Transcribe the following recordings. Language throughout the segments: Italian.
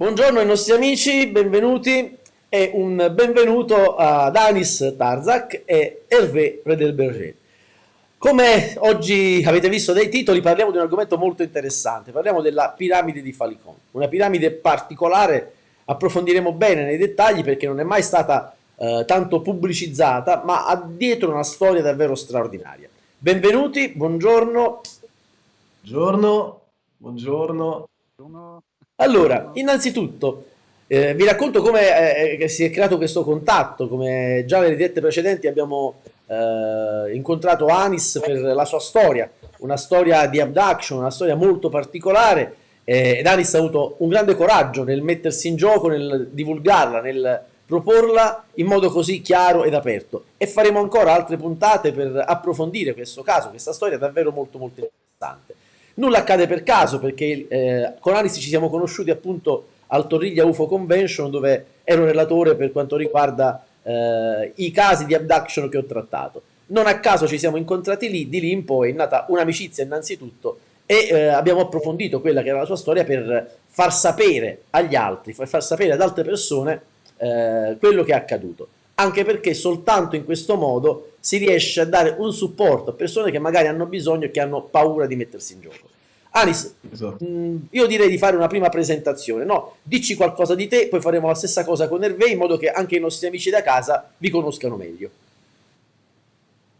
Buongiorno ai nostri amici, benvenuti e un benvenuto ad Anis Tarzak e Hervé Predelberger. Come oggi avete visto dai titoli parliamo di un argomento molto interessante, parliamo della piramide di Falicon, una piramide particolare, approfondiremo bene nei dettagli perché non è mai stata eh, tanto pubblicizzata ma ha dietro una storia davvero straordinaria. Benvenuti, buongiorno. Buongiorno, buongiorno. Allora, innanzitutto, eh, vi racconto come eh, si è creato questo contatto, come già nelle dirette precedenti abbiamo eh, incontrato Anis per la sua storia, una storia di abduction, una storia molto particolare eh, ed Anis ha avuto un grande coraggio nel mettersi in gioco, nel divulgarla, nel proporla in modo così chiaro ed aperto. E faremo ancora altre puntate per approfondire questo caso, questa storia davvero molto molto interessante. Nulla accade per caso perché eh, con Anis ci siamo conosciuti appunto al Torriglia UFO Convention dove ero relatore per quanto riguarda eh, i casi di abduction che ho trattato. Non a caso ci siamo incontrati lì, di lì in poi è nata un'amicizia innanzitutto e eh, abbiamo approfondito quella che era la sua storia per far sapere agli altri, far sapere ad altre persone eh, quello che è accaduto. Anche perché soltanto in questo modo si riesce a dare un supporto a persone che magari hanno bisogno e che hanno paura di mettersi in gioco. Anis, esatto. mh, mm, io direi di fare una prima presentazione, no? Dici qualcosa di te, poi faremo la stessa cosa con Hervé in modo che anche i nostri amici da casa vi conoscano meglio.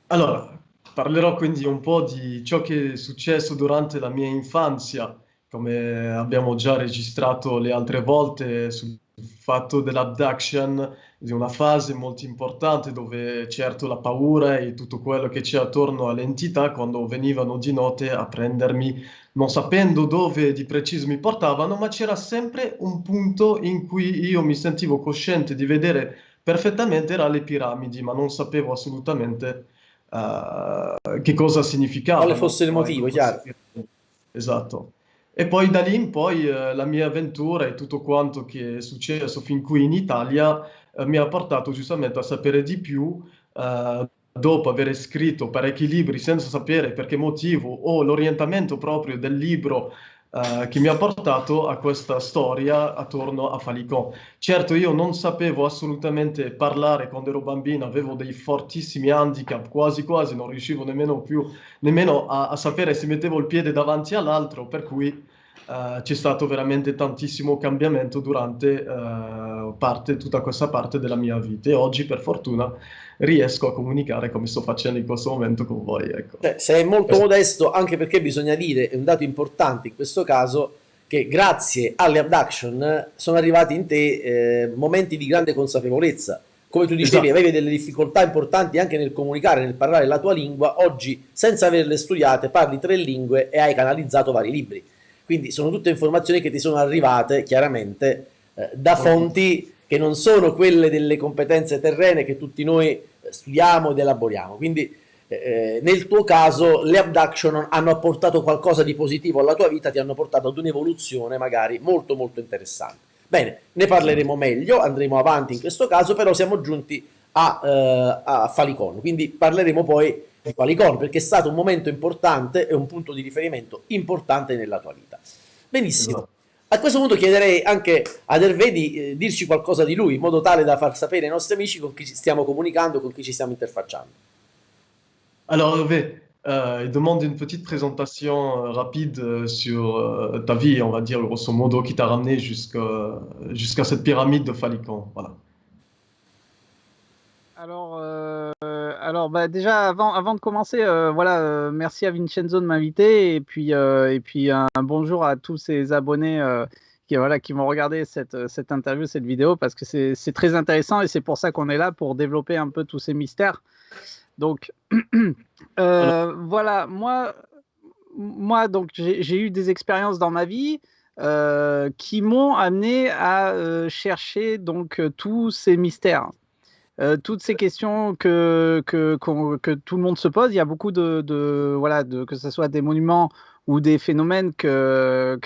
Allora, parlerò quindi un po' di ciò che è successo durante la mia infanzia, come abbiamo già registrato le altre volte sul fatto dell'abduction, di una fase molto importante dove certo la paura e tutto quello che c'è attorno all'entità quando venivano di notte a prendermi, non sapendo dove di preciso mi portavano, ma c'era sempre un punto in cui io mi sentivo cosciente di vedere perfettamente era le piramidi, ma non sapevo assolutamente uh, che cosa significava. Quale fosse il motivo, chiaro. Esatto. E poi da lì in poi eh, la mia avventura e tutto quanto che è successo fin qui in Italia eh, mi ha portato giustamente a sapere di più eh, dopo aver scritto parecchi libri senza sapere per che motivo o l'orientamento proprio del libro Uh, che mi ha portato a questa storia attorno a Falicon. Certo, io non sapevo assolutamente parlare quando ero bambino, avevo dei fortissimi handicap, quasi quasi non riuscivo nemmeno più nemmeno a, a sapere se mettevo il piede davanti all'altro, per cui Uh, c'è stato veramente tantissimo cambiamento durante uh, parte, tutta questa parte della mia vita e oggi per fortuna riesco a comunicare come sto facendo in questo momento con voi. Ecco. Cioè, sei molto questo. modesto anche perché bisogna dire, è un dato importante in questo caso, che grazie alle abduction sono arrivati in te eh, momenti di grande consapevolezza. Come tu dicevi, esatto. avevi delle difficoltà importanti anche nel comunicare, nel parlare la tua lingua, oggi senza averle studiate parli tre lingue e hai canalizzato vari libri quindi sono tutte informazioni che ti sono arrivate chiaramente eh, da fonti che non sono quelle delle competenze terrene che tutti noi eh, studiamo ed elaboriamo. Quindi eh, eh, nel tuo caso le abduction hanno apportato qualcosa di positivo alla tua vita, ti hanno portato ad un'evoluzione magari molto molto interessante. Bene, ne parleremo meglio, andremo avanti in questo caso, però siamo giunti a, eh, a Falicon, quindi parleremo poi di Qualicon, perché è stato un momento importante e un punto di riferimento importante nella tua vita. Benissimo. Esatto. A questo punto chiederei anche ad Hervé di eh, dirci qualcosa di lui, in modo tale da far sapere ai nostri amici con chi ci stiamo comunicando, con chi ci stiamo interfacciando. Alors Hervé, euh, il demande une petite présentation euh, rapide euh, sur euh, ta vie, on va dire grosso modo, qui t'a ramené jusqu'à jusqu cette pyramide de Falicon. Voilà. Alors, euh, alors bah, déjà, avant, avant de commencer, euh, voilà, euh, merci à Vincenzo de m'inviter et puis, et puis un, bonjour à tous ces abonnés qui, voilà, qui vont regarder cette, cette interview, cette vidéo, parce que c'est très intéressant et c'est pour ça qu'on est là, pour développer un peu tous ces mystères. Donc, voilà, moi, moi j'ai eu des expériences dans ma vie. qui m'ont amené à chercher donc tous ces mystères. Euh, toutes ces questions que, que, que, tout le monde se pose, il y a beaucoup de, de voilà, de, que ce soit des monuments ou des phénomènes que,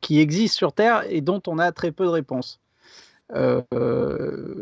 qui existent sur Terre et dont on a très peu de réponses. Euh,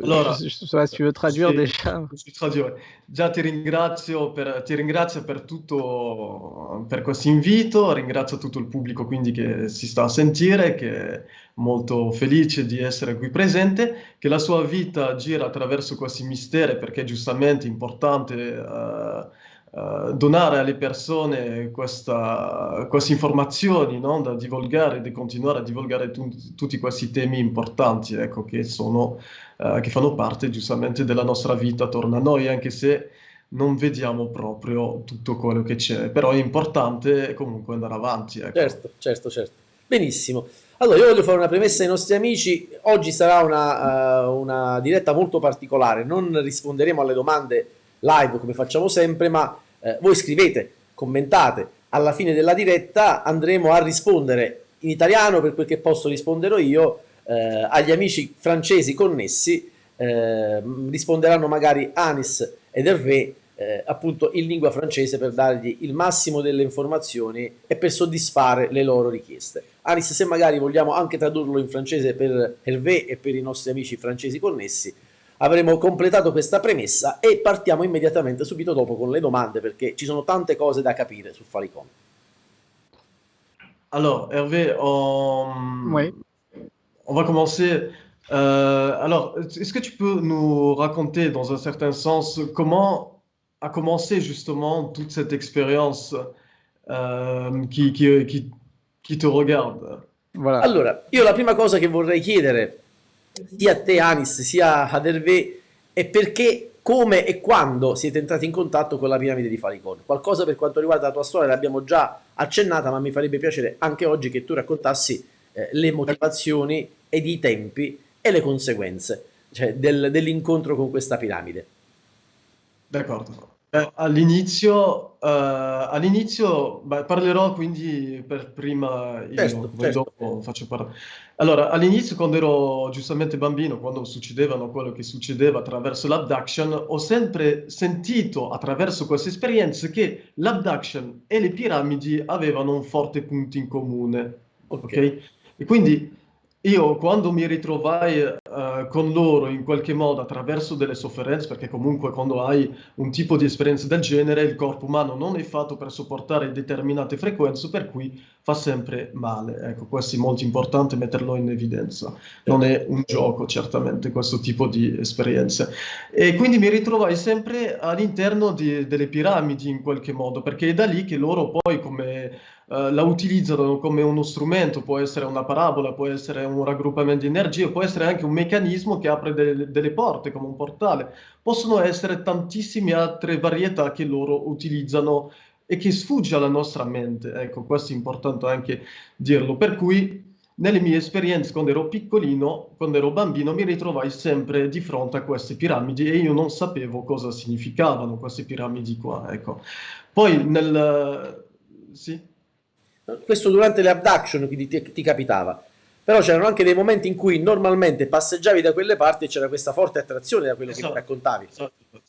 allora, je, je, je, si tu veux traduire sì, déjà. Traduire. Già ti ringrazio, per, ti ringrazio per tutto, per questo invito, ringrazio tutto il pubblico quindi che si sta a sentire, che molto felice di essere qui presente, che la sua vita gira attraverso questi misteri perché è giustamente importante uh, uh, donare alle persone questa, queste informazioni no? da divulgare, di continuare a divulgare tu, tutti questi temi importanti ecco, che, sono, uh, che fanno parte giustamente della nostra vita attorno a noi, anche se non vediamo proprio tutto quello che c'è, però è importante comunque andare avanti. Ecco. Certo, certo, certo. Benissimo. Allora, io voglio fare una premessa ai nostri amici. Oggi sarà una, uh, una diretta molto particolare. Non risponderemo alle domande live come facciamo sempre, ma eh, voi scrivete, commentate, alla fine della diretta andremo a rispondere in italiano per quel che posso risponderò io eh, agli amici francesi connessi, risponderanno magari Anis ed Hervé eh, appunto in lingua francese per dargli il massimo delle informazioni e per soddisfare le loro richieste. Anis se magari vogliamo anche tradurlo in francese per Hervé e per i nostri amici francesi connessi, avremo completato questa premessa e partiamo immediatamente subito dopo con le domande perché ci sono tante cose da capire su Falicon. Alors, Hervé, on, oui. on va commencer. Euh, alors, est-ce que tu peux nous raconter, dans un certain sens, comment a commencé justement toute cette expérience euh, qui, qui, qui, qui, te regarde voilà. Allora, io la prima cosa che vorrei chiedere sia a te Anis sia ad Hervé è perché, come e quando siete entrati in contatto con la piramide di Falicon. Qualcosa per quanto riguarda la tua storia l'abbiamo già accennata, ma mi farebbe piacere anche oggi che tu raccontassi eh, le motivazioni ed i tempi e le conseguenze cioè, del, dell'incontro con questa piramide. D'accordo. Eh, all'inizio, uh, all'inizio beh, parlerò quindi per prima io, certo, poi certo. dopo faccio parlare. Allora, all'inizio quando ero giustamente bambino, quando succedevano quello che succedeva attraverso l'abduction, ho sempre sentito attraverso queste esperienze che l'abduction e le piramidi avevano un forte punto in comune. Ok? okay? E quindi io quando mi ritrovai uh, con loro in qualche modo attraverso delle sofferenze, perché comunque quando hai un tipo di esperienza del genere il corpo umano non è fatto per sopportare determinate frequenze, per cui fa sempre male. Ecco, questo è molto importante metterlo in evidenza. Non è un gioco certamente questo tipo di esperienze. E quindi mi ritrovai sempre all'interno delle piramidi in qualche modo, perché è da lì che loro poi come Uh, la utilizzano come uno strumento, può essere una parabola, può essere un raggruppamento di energia, può essere anche un meccanismo che apre delle, delle porte come un portale. Possono essere tantissime altre varietà che loro utilizzano e che sfugge alla nostra mente. Ecco, questo è importante anche dirlo. Per cui nelle mie esperienze quando ero piccolino, quando ero bambino, mi ritrovai sempre di fronte a queste piramidi e io non sapevo cosa significavano queste piramidi qua. Ecco. Poi nel... Sì? Questo durante le abduction ti, ti, ti capitava. Però c'erano anche dei momenti in cui normalmente passeggiavi da quelle parti e c'era questa forte attrazione da quello esatto, che raccontavi. Esatto.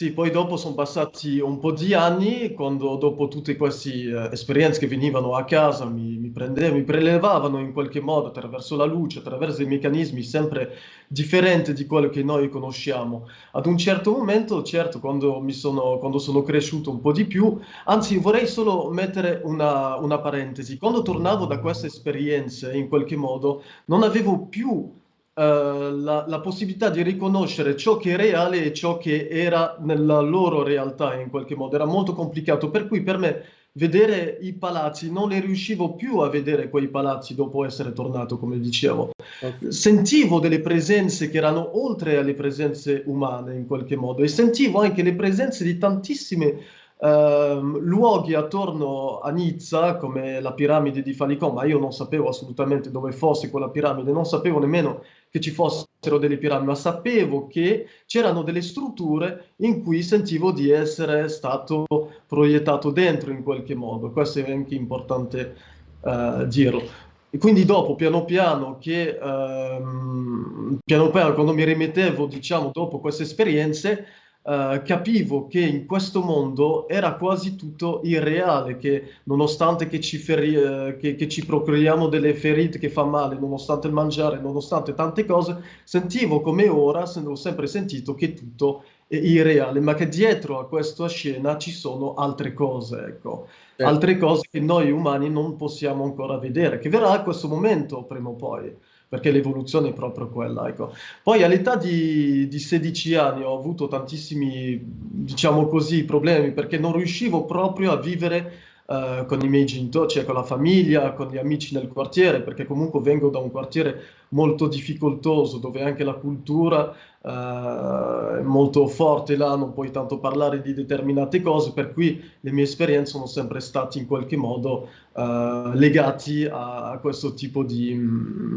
Sì, poi dopo sono passati un po' di anni, quando dopo tutte queste eh, esperienze che venivano a casa mi, mi, prendevano, mi prelevavano in qualche modo attraverso la luce, attraverso dei meccanismi sempre differenti di quello che noi conosciamo. Ad un certo momento, certo, quando, sono, quando sono cresciuto un po' di più, anzi vorrei solo mettere una, una parentesi, quando tornavo da queste esperienze in qualche modo non avevo più la, la, possibilità di riconoscere ciò che è reale e ciò che era nella loro realtà in qualche modo. Era molto complicato, per cui per me vedere i palazzi non ne riuscivo più a vedere quei palazzi dopo essere tornato, come dicevo. Okay. Sentivo delle presenze che erano oltre alle presenze umane in qualche modo e sentivo anche le presenze di tantissime Uh, luoghi attorno a Nizza, come la piramide di Falicon, ma io non sapevo assolutamente dove fosse quella piramide, non sapevo nemmeno che ci fossero delle piramidi, ma sapevo che c'erano delle strutture in cui sentivo di essere stato proiettato dentro in qualche modo. Questo è anche importante uh, dirlo. E quindi dopo, piano piano, che, uh, piano piano, quando mi rimettevo, diciamo, dopo queste esperienze, Uh, capivo che in questo mondo era quasi tutto irreale, che nonostante che ci, feri- uh, che, che ci procuriamo delle ferite che fa male, nonostante il mangiare, nonostante tante cose, sentivo come ora, ho sempre sentito che tutto è irreale, ma che dietro a questa scena ci sono altre cose, ecco, certo. altre cose che noi umani non possiamo ancora vedere, che verrà a questo momento prima o poi perché l'evoluzione è proprio quella. Ecco. Poi all'età di, di 16 anni ho avuto tantissimi, diciamo così, problemi perché non riuscivo proprio a vivere uh, con i miei genitori, cioè con la famiglia, con gli amici nel quartiere, perché comunque vengo da un quartiere molto difficoltoso dove anche la cultura uh, è molto forte là, non puoi tanto parlare di determinate cose, per cui le mie esperienze sono sempre state in qualche modo uh, legate a, questo tipo di,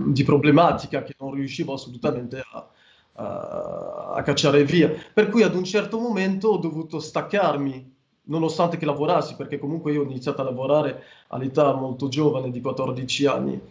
di, problematica che non riuscivo assolutamente a, a cacciare via. Per cui ad un certo momento ho dovuto staccarmi nonostante che lavorassi, perché comunque io ho iniziato a lavorare all'età molto giovane di 14 anni.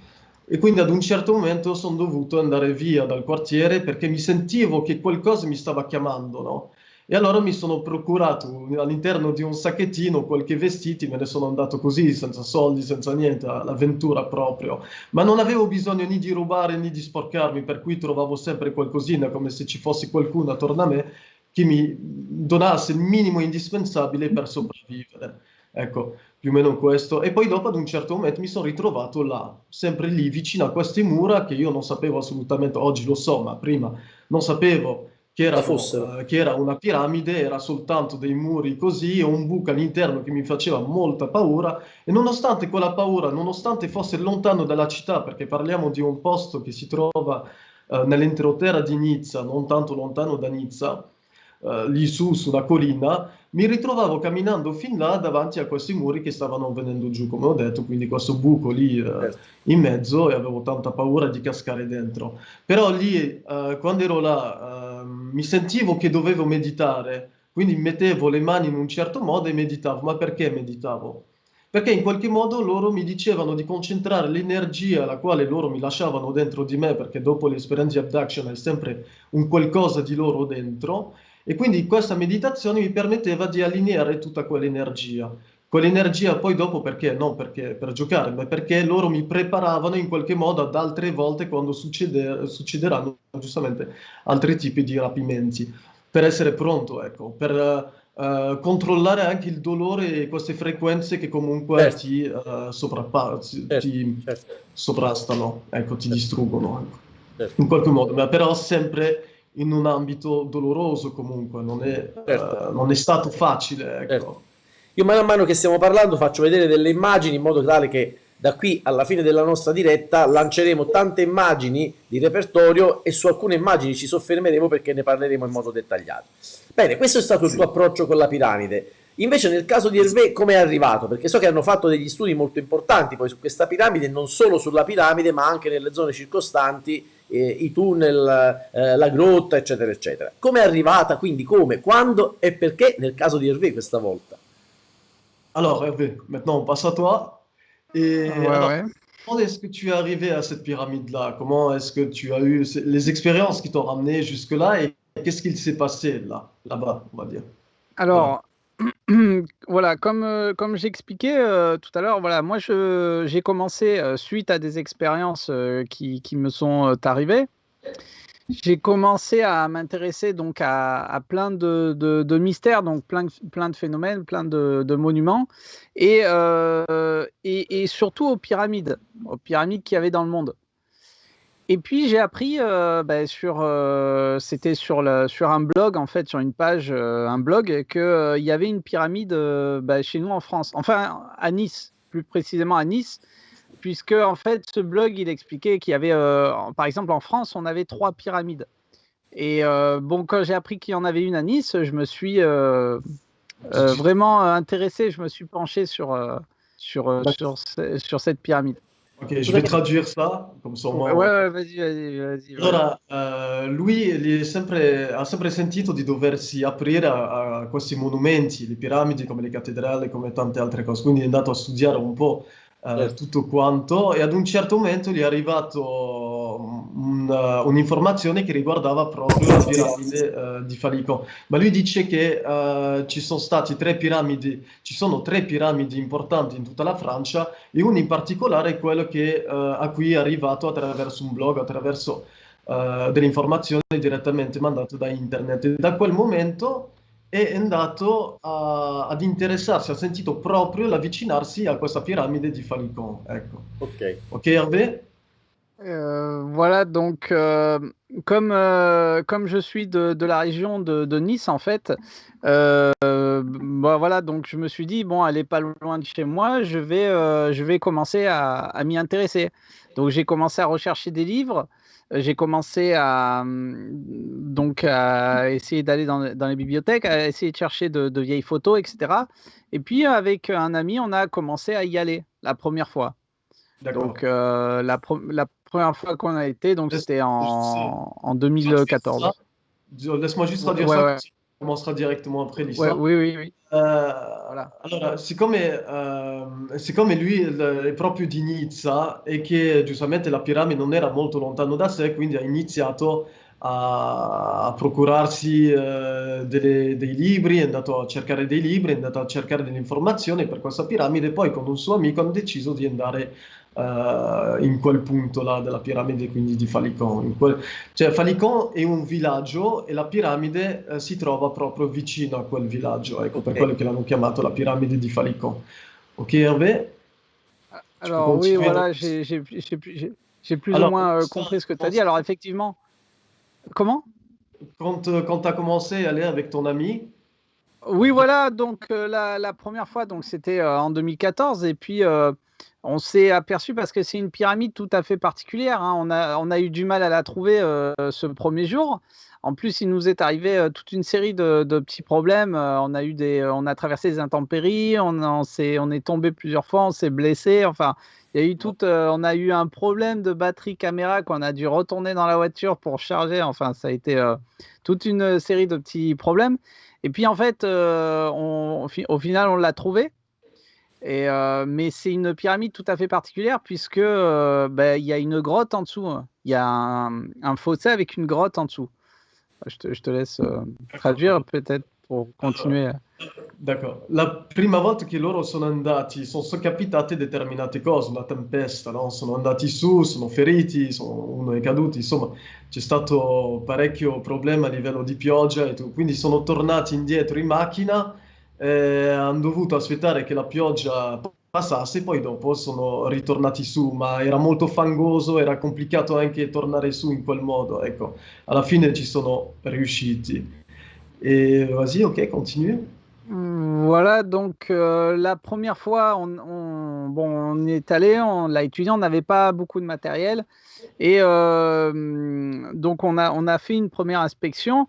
E quindi ad un certo momento sono dovuto andare via dal quartiere perché mi sentivo che qualcosa mi stava chiamando, no? E allora mi sono procurato all'interno di un sacchettino qualche vestiti, me ne sono andato così, senza soldi, senza niente, all'avventura proprio. Ma non avevo bisogno né di rubare né di sporcarmi, per cui trovavo sempre qualcosina, come se ci fosse qualcuno attorno a me che mi donasse il minimo indispensabile per sopravvivere. Ecco, più o meno questo. E poi dopo ad un certo momento mi sono ritrovato là, sempre lì vicino a queste mura che io non sapevo assolutamente, oggi lo so, ma prima non sapevo che era, uh, che era una piramide, era soltanto dei muri così e un buco all'interno che mi faceva molta paura e nonostante quella paura, nonostante fosse lontano dalla città, perché parliamo di un posto che si trova uh, nell'entroterra di Nizza, non tanto lontano da Nizza, uh, lì su, sulla collina, mi ritrovavo camminando fin là davanti a questi muri che stavano venendo giù, come ho detto, quindi questo buco lì uh, in mezzo e avevo tanta paura di cascare dentro. Però lì, uh, quando ero là, ehm, mi sentivo che dovevo meditare, quindi mettevo le mani in un certo modo e meditavo. Ma perché meditavo? Perché in qualche modo loro mi dicevano di concentrare l'energia la quale loro mi lasciavano dentro di me, perché dopo l'esperienza di abduction è sempre un qualcosa di loro dentro, e quindi questa meditazione mi permetteva di allineare tutta quell'energia. Quell'energia poi dopo perché? Non perché per giocare, ma perché loro mi preparavano in qualche modo ad altre volte quando succeder succederanno giustamente altri tipi di rapimenti. Per essere pronto, ecco, per uh, controllare anche il dolore e queste frequenze che comunque certo. ti, uh, certo. ti certo. sovrastano, ecco, ti certo. distruggono. Ecco. Certo. In qualche modo, ma però sempre in un ambito doloroso comunque, non è, certo. uh, non è stato facile. Ecco. Certo. Io mano a mano che stiamo parlando faccio vedere delle immagini in modo tale che da qui alla fine della nostra diretta lanceremo tante immagini di repertorio e su alcune immagini ci soffermeremo perché ne parleremo in modo dettagliato. Bene, questo è stato il tuo approccio con la piramide. Invece nel caso di Hervé come è arrivato? Perché so che hanno fatto degli studi molto importanti poi su questa piramide, non solo sulla piramide ma anche nelle zone circostanti eh, i tunnel, eh, la grotta, eccetera, eccetera. Come è arrivata, quindi come, quando e perché nel caso di Hervé questa volta? Alors Hervé, maintenant on passe à toi. Et ouais, alors, ouais. comment est-ce que tu es arrivé à cette pyramide-là Comment est-ce que tu as eu les expériences qui t'ont ramené jusque-là et qu'est-ce qu'il s'est passé là, là-bas, on va dire Alors, voilà, comme, comme j'expliquais tout à l'heure, voilà, moi j'ai commencé suite à des expériences qui, qui, me sont arrivées. J'ai commencé à m'intéresser donc à, à, plein de, de, de, mystères, donc plein, plein de phénomènes, plein de, de monuments, et, et, et, surtout aux pyramides, aux pyramides qu'il y avait dans le monde. Et puis j'ai appris euh, bah, sur, euh, c'était sur, sur un blog en fait, sur une page, euh, un blog, qu'il y avait une pyramide bah, chez nous en France, enfin à Nice, plus précisément à Nice, puisque en fait ce blog il expliquait qu'il y avait, par exemple en France, on avait trois pyramides. Et bon, quand j'ai appris qu'il y en avait une à Nice, je me suis vraiment intéressé, je me suis penché sur, sur, sur, sur cette pyramide. Ok, je vais traduire ça, come ça Ouais, ouais, vas-y, vas-y, vas-y. Allora, uh, lui sempre, ha sempre sentito di doversi aprire a, a, questi monumenti, le piramidi come le cattedrali, come tante altre cose, quindi è andato a studiare un po' eh, tutto quanto e ad un certo momento gli è arrivato un, uh, un'informazione che riguardava proprio la piramide uh, di Falico. Ma lui dice che uh, ci sono stati tre piramidi, ci sono tre piramidi importanti in tutta la Francia e una in particolare è quello che, a cui è arrivato attraverso un blog, attraverso delle informazioni direttamente mandate da internet. E da quel momento è andato a, ad interessarsi, ha sentito proprio l'avvicinarsi a questa piramide di Falicon. Ecco. Ok. Ok Hervé? Euh, Voilà, donc euh, comme, euh, comme je suis de, de la région de, de, Nice en fait, euh, bah, voilà, donc je me suis dit, bon, elle est pas loin de chez moi, je vais, euh, je vais commencer à, à m'y intéresser. Donc j'ai commencé à rechercher des livres j'ai commencé à, donc, à essayer d'aller dans, dans, les bibliothèques, à essayer de chercher de, de, vieilles photos, etc. Et puis, avec un ami, on a commencé à y aller la première fois. Donc, euh, la, la, première fois qu'on a été, donc c'était en, en 2014. Laisse-moi juste redire ouais, ça. Ouais. Commencera directement après l'histoire. oui, oui, oui. Uh, allora, siccome, uh, siccome lui è proprio di Nizza e che giustamente la piramide non era molto lontano da sé, quindi ha iniziato a, a procurarsi uh, delle, dei libri, è andato a cercare dei libri, è andato a cercare delle informazioni per questa piramide, poi con un suo amico hanno deciso di andare Uh, in quel punto là della piramide quindi di Falicon. Quel... Cioè Falicon è un villaggio e la piramide uh, si trova proprio vicino a quel villaggio, ecco per quello che l'hanno chiamato la piramide di Falicon. Ok Hervé? Alors oui, voilà, j'ai plus Alors, ou moins euh, compris ce que tu as dit. Alors effectivement, comment? Quand, euh, quand tu as commencé à aller avec ton ami? Oui, voilà, donc euh, la, la, première fois, donc c'était en 2014 et puis on s'est aperçu parce que c'est une pyramide tout à fait particulière. Hein. On, a, on, a, eu du mal à la trouver euh, ce premier jour. En plus, il nous est arrivé euh, toute une série de, de petits problèmes. Euh, on a eu des, on a traversé des intempéries. On, on, est, on est tombé plusieurs fois. On s'est blessé. Enfin, il y a eu tout. on a eu un problème de batterie caméra qu'on a dû retourner dans la voiture pour charger. Enfin, ça a été toute une série de petits problèmes. Et puis en fait, on, au final, on l'a trouvé. Et, euh, mais c'est une pyramide tout à fait particulière puisque euh, bah, il y a une grotte en dessous. Il y a un, un, fossé avec une grotte en dessous. Je te, je te laisse euh, traduire peut-être pour continuer. D'accord. La prima volta che loro sono andati, sono, sono capitate determinate cose, una tempesta, no? sono andati su, sono feriti, sono, uno è caduto, insomma c'è stato parecchio problema a livello di pioggia e quindi sono tornati indietro in macchina eh, hanno dovuto aspettare che la pioggia passasse, poi dopo sono ritornati su, ma era molto fangoso, era complicato anche tornare su in quel modo, ecco, alla fine ci sono riusciti. Et vas-y, continue. Voilà, donc euh, la première fois, on, on, bon, on est allé, on l'a étudié, on n'avait pas beaucoup de matériel. Et euh, donc, on a, on a fait une première inspection.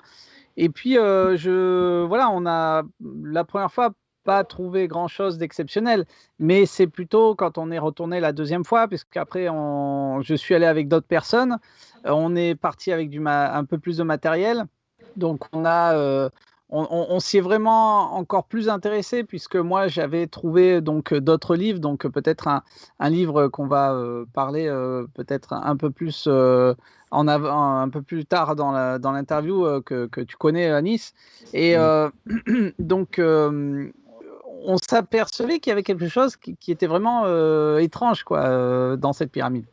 Et puis, euh, je, voilà, on a la première fois pas trouvé grand chose d'exceptionnel, mais c'est plutôt quand on est retourné la deuxième fois, puisqu'après, on, je suis allé avec d'autres personnes, euh, on est parti avec du un peu plus de matériel. Donc, on a, euh, on, s'y est vraiment encore plus intéressé puisque moi j'avais trouvé donc d'autres livres, donc peut-être un, livre qu'on va euh, parler peut-être un peu plus en avant, un peu plus tard dans l'interview dans que, que, tu connais à Nice. Et donc on s'apercevait qu'il y avait quelque chose qui, qui était vraiment étrange quoi dans cette pyramide.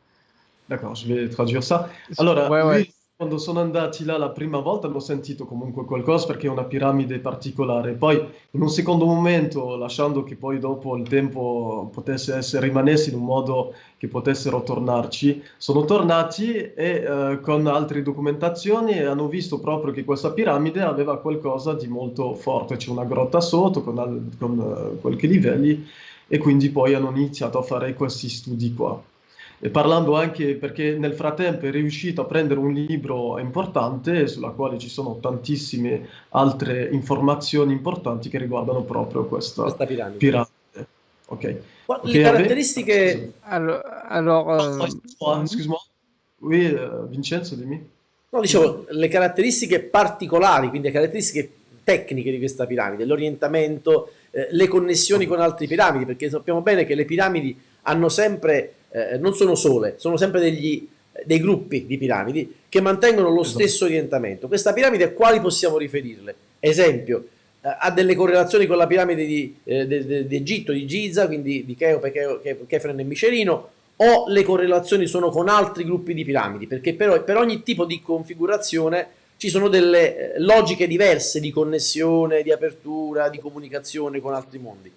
D'accord, je vais traduire ça. Alors, ouais, ouais. Quando sono andati là la prima volta hanno sentito comunque qualcosa perché è una piramide particolare. Poi in un secondo momento, lasciando che poi dopo il tempo potesse essere, rimanesse in un modo che potessero tornarci, sono tornati e eh, con altre documentazioni hanno visto proprio che questa piramide aveva qualcosa di molto forte, c'è una grotta sotto con, con uh, qualche livelli e quindi poi hanno iniziato a fare questi studi qua e parlando anche perché nel frattempo è riuscito a prendere un libro importante sulla quale ci sono tantissime altre informazioni importanti che riguardano proprio questa, questa piramide. piramide. Ok. Le okay, caratteristiche... Alors, alors euh... excuse-moi. Oui, uh, Vincenzo, dimmi. No, dicevo, le caratteristiche particolari, quindi le caratteristiche tecniche di questa piramide, l'orientamento, eh, le connessioni con altre piramidi, perché sappiamo bene che le piramidi hanno sempre, eh, non sono sole, sono sempre degli, dei gruppi di piramidi che mantengono lo esatto. stesso orientamento. Questa piramide a quali possiamo riferirle? Esempio, eh, ha delle correlazioni con la piramide di, eh, de, de, di Egitto, di Giza, quindi di Cheope, Chefren e Micerino, o le correlazioni sono con altri gruppi di piramidi, perché però per ogni tipo di configurazione ci sono delle eh, logiche diverse di connessione, di apertura, di comunicazione con altri mondi.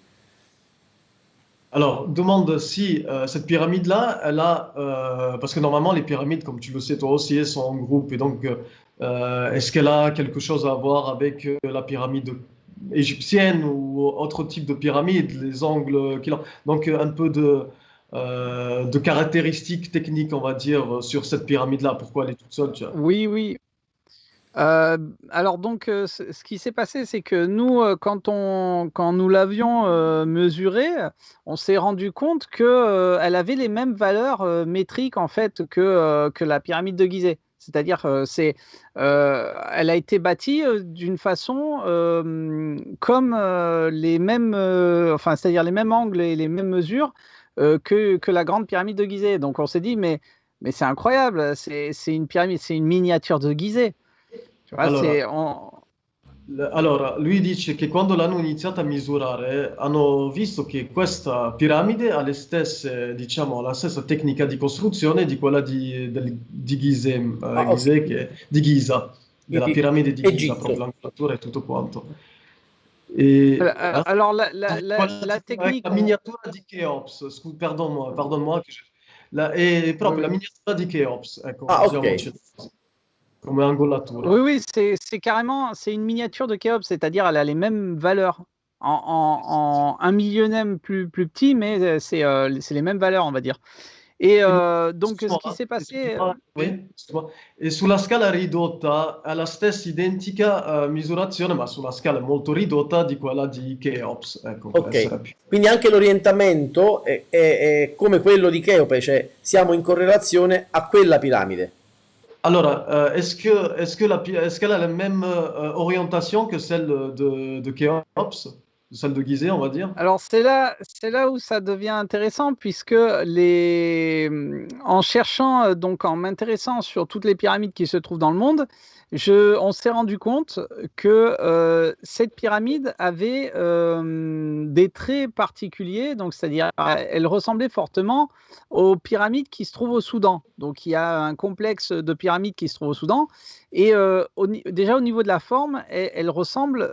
Alors, demande si euh, cette pyramide-là, elle a, euh, parce que normalement les pyramides, comme tu le sais toi aussi, sont en groupe, et donc euh, est-ce qu'elle a quelque chose à voir avec la pyramide égyptienne ou autre type de pyramide, les angles qu'il a? Donc un peu de, caractéristiques techniques, on va dire, sur cette pyramide-là. Pourquoi elle est toute seule Oui, oui. Euh, alors donc, euh, ce qui s'est passé, c'est que nous, quand, on, quand nous l'avions mesurée, on s'est rendu compte qu'elle avait les mêmes valeurs métriques en fait que, que la pyramide de Gizeh. C'est-à-dire, c'est, elle a été bâtie d'une façon comme les mêmes, enfin, c'est-à-dire les mêmes angles et les mêmes mesures euh, que, que, la grande pyramide de Gizeh. Donc on s'est dit, mais, mais c'est incroyable, c'est une pyramide, c'est une miniature de Gizeh. Tu vois, allora, on... allora, lui dice che quando l'hanno iniziato a misurare hanno visto che questa piramide ha le stesse, diciamo, la stessa tecnica di costruzione di quella di, del, di Gizeh, uh, ah, Gizeh okay. che, di Giza, della piramide di Giza, Egitto. proprio l'angolatura e tutto quanto. Et, euh, hein alors, la, la, la, la technique. La miniatura di Cheops, pardonne-moi, pardonne-moi. La, è proprio la miniatura di Cheops. Ecco, ah, ok. Come angolatura. Oui, oui, c'est carrément c'est une miniature de Cheops, c'est-à-dire elle a les mêmes valeurs. En, en, en, un millionième plus, plus petit, mais euh, c'est euh, les mêmes valeurs, on va dire. Et euh, donc, ce qui s'est passé... Oui, e sulla scala ridotta ha la stessa identica uh, misurazione, ma sulla scala molto ridotta di quella di Cheops. Ecco, ok, quindi anche l'orientamento è, è, è, come quello di Cheope, cioè siamo in correlazione a quella piramide. Allora, uh, est-ce que, est que la, est qu'elle a la même uh, orientation que celle de, de Cheops salle de Gizeh, on va dire? Alors c'est là, c'est là où ça devient intéressant puisque les, en cherchant euh, donc en m'intéressant sur toutes les pyramides qui se trouvent dans le monde, je, on s'est rendu compte que euh, cette pyramide avait euh, des traits particuliers, donc c'est-à-dire elle ressemblait fortement aux pyramides qui se trouvent au Soudan. Donc il y a un complexe de pyramides qui se trouve au Soudan, et euh, au, déjà au niveau de la forme, elle, elle ressemble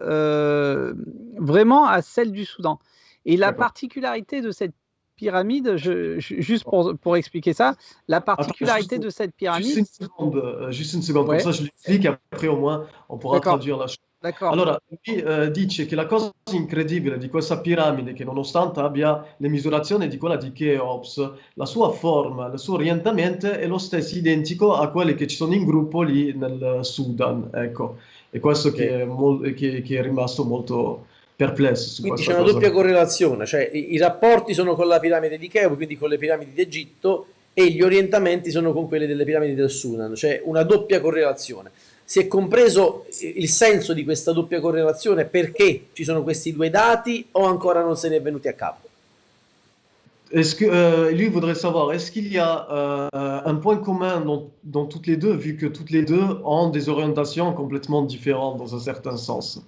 vraiment à celle du Soudan. Et la particularité de cette pyramide, je, juste pour, pour, expliquer ça, la particularité Attends, juste, de cette pyramide. Juste une seconde, euh, juste une seconde ouais. comme ça je l'explique, après au moins on pourra traduire la chose. Allora, lui eh, dice che la cosa incredibile di questa piramide, che nonostante abbia le misurazioni di quella di Cheops, la sua forma, il suo orientamento è lo stesso identico a quelli che ci sono in gruppo lì nel Sudan, ecco. E questo okay. che, è che, che, è rimasto molto perplesso su Quindi c'è una cosa. doppia correlazione, cioè i, i, rapporti sono con la piramide di Cheops, quindi con le piramidi d'Egitto, e gli orientamenti sono con quelli delle piramidi del Sudan, cioè una doppia correlazione. Si è compreso il senso di questa doppia correlazione, perché ci sono questi due dati o ancora non se ne è venuti a capo? Que euh, lui voudrait savoir, est-ce qu'il y a euh, un point commun dans, dans, toutes les deux, vu que toutes les deux ont des orientations complètement différentes dans un certain sens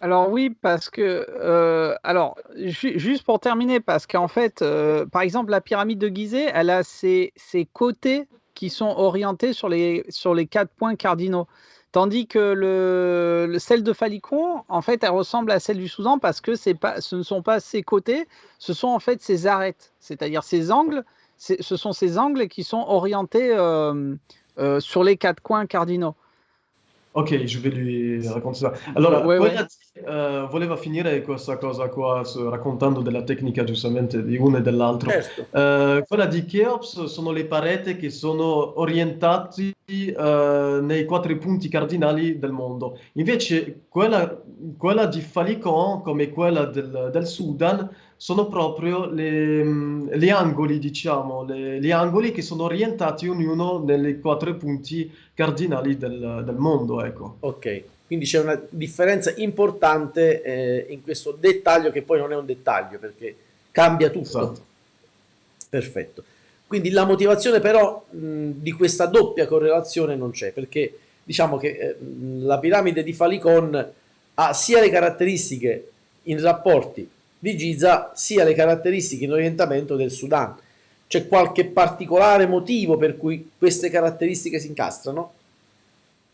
alors oui, parce que, euh, alors ju juste pour terminer, parce qu'en fait, euh, par exemple, la pyramide de Gizeh, elle a ses, ses, côtés qui sont orientés sur les, sur les quatre points cardinaux. Tandis que le, le, celle de Falicon, en fait, elle ressemble à celle du Soudan parce que pas, ce ne sont pas ses côtés, ce sont en fait ses arêtes, c'est-à-dire ses angles, ce sont ces angles qui sont orientés euh, sur les quatre coins cardinaux. Ok, je vais lui raccontare. Allora, ouais, ouais. Uh, voleva finire questa cosa qua raccontando della tecnica giustamente di uno e dell'altro. Certo. Uh, quella di Cheops sono le pareti che sono orientate uh, nei quattro punti cardinali del mondo. Invece quella, quella di Falicon, come quella del, del Sudan, sono proprio le, gli angoli, diciamo, le, gli angoli che sono orientati ognuno nei quattro punti cardinali del, del mondo. Ecco. Ok, quindi c'è una differenza importante eh, in questo dettaglio che poi non è un dettaglio perché cambia tutto. Esatto. Perfetto. Quindi la motivazione però mh, di questa doppia correlazione non c'è, perché diciamo che eh, la piramide di Falicon ha sia le caratteristiche in rapporti di Giza, sia le caratteristiche in orientamento del Sudan. C'è qualche particolare motivo per cui queste caratteristiques s'incastrano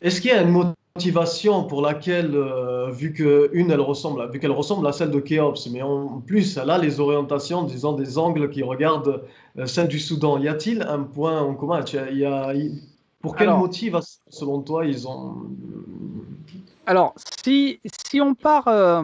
Est-ce qu'il y a une motivation pour laquelle, euh, vu qu'une elle ressemble, vu qu'elle ressemble à celle de Khéops, mais en plus elle a les orientations, disons des angles qui regardent euh, celle du Soudan, y a-t-il un point en commun? Il y a, il- Pour quel Alors- motif, selon toi, ils ont... Alors, si, si on part, euh,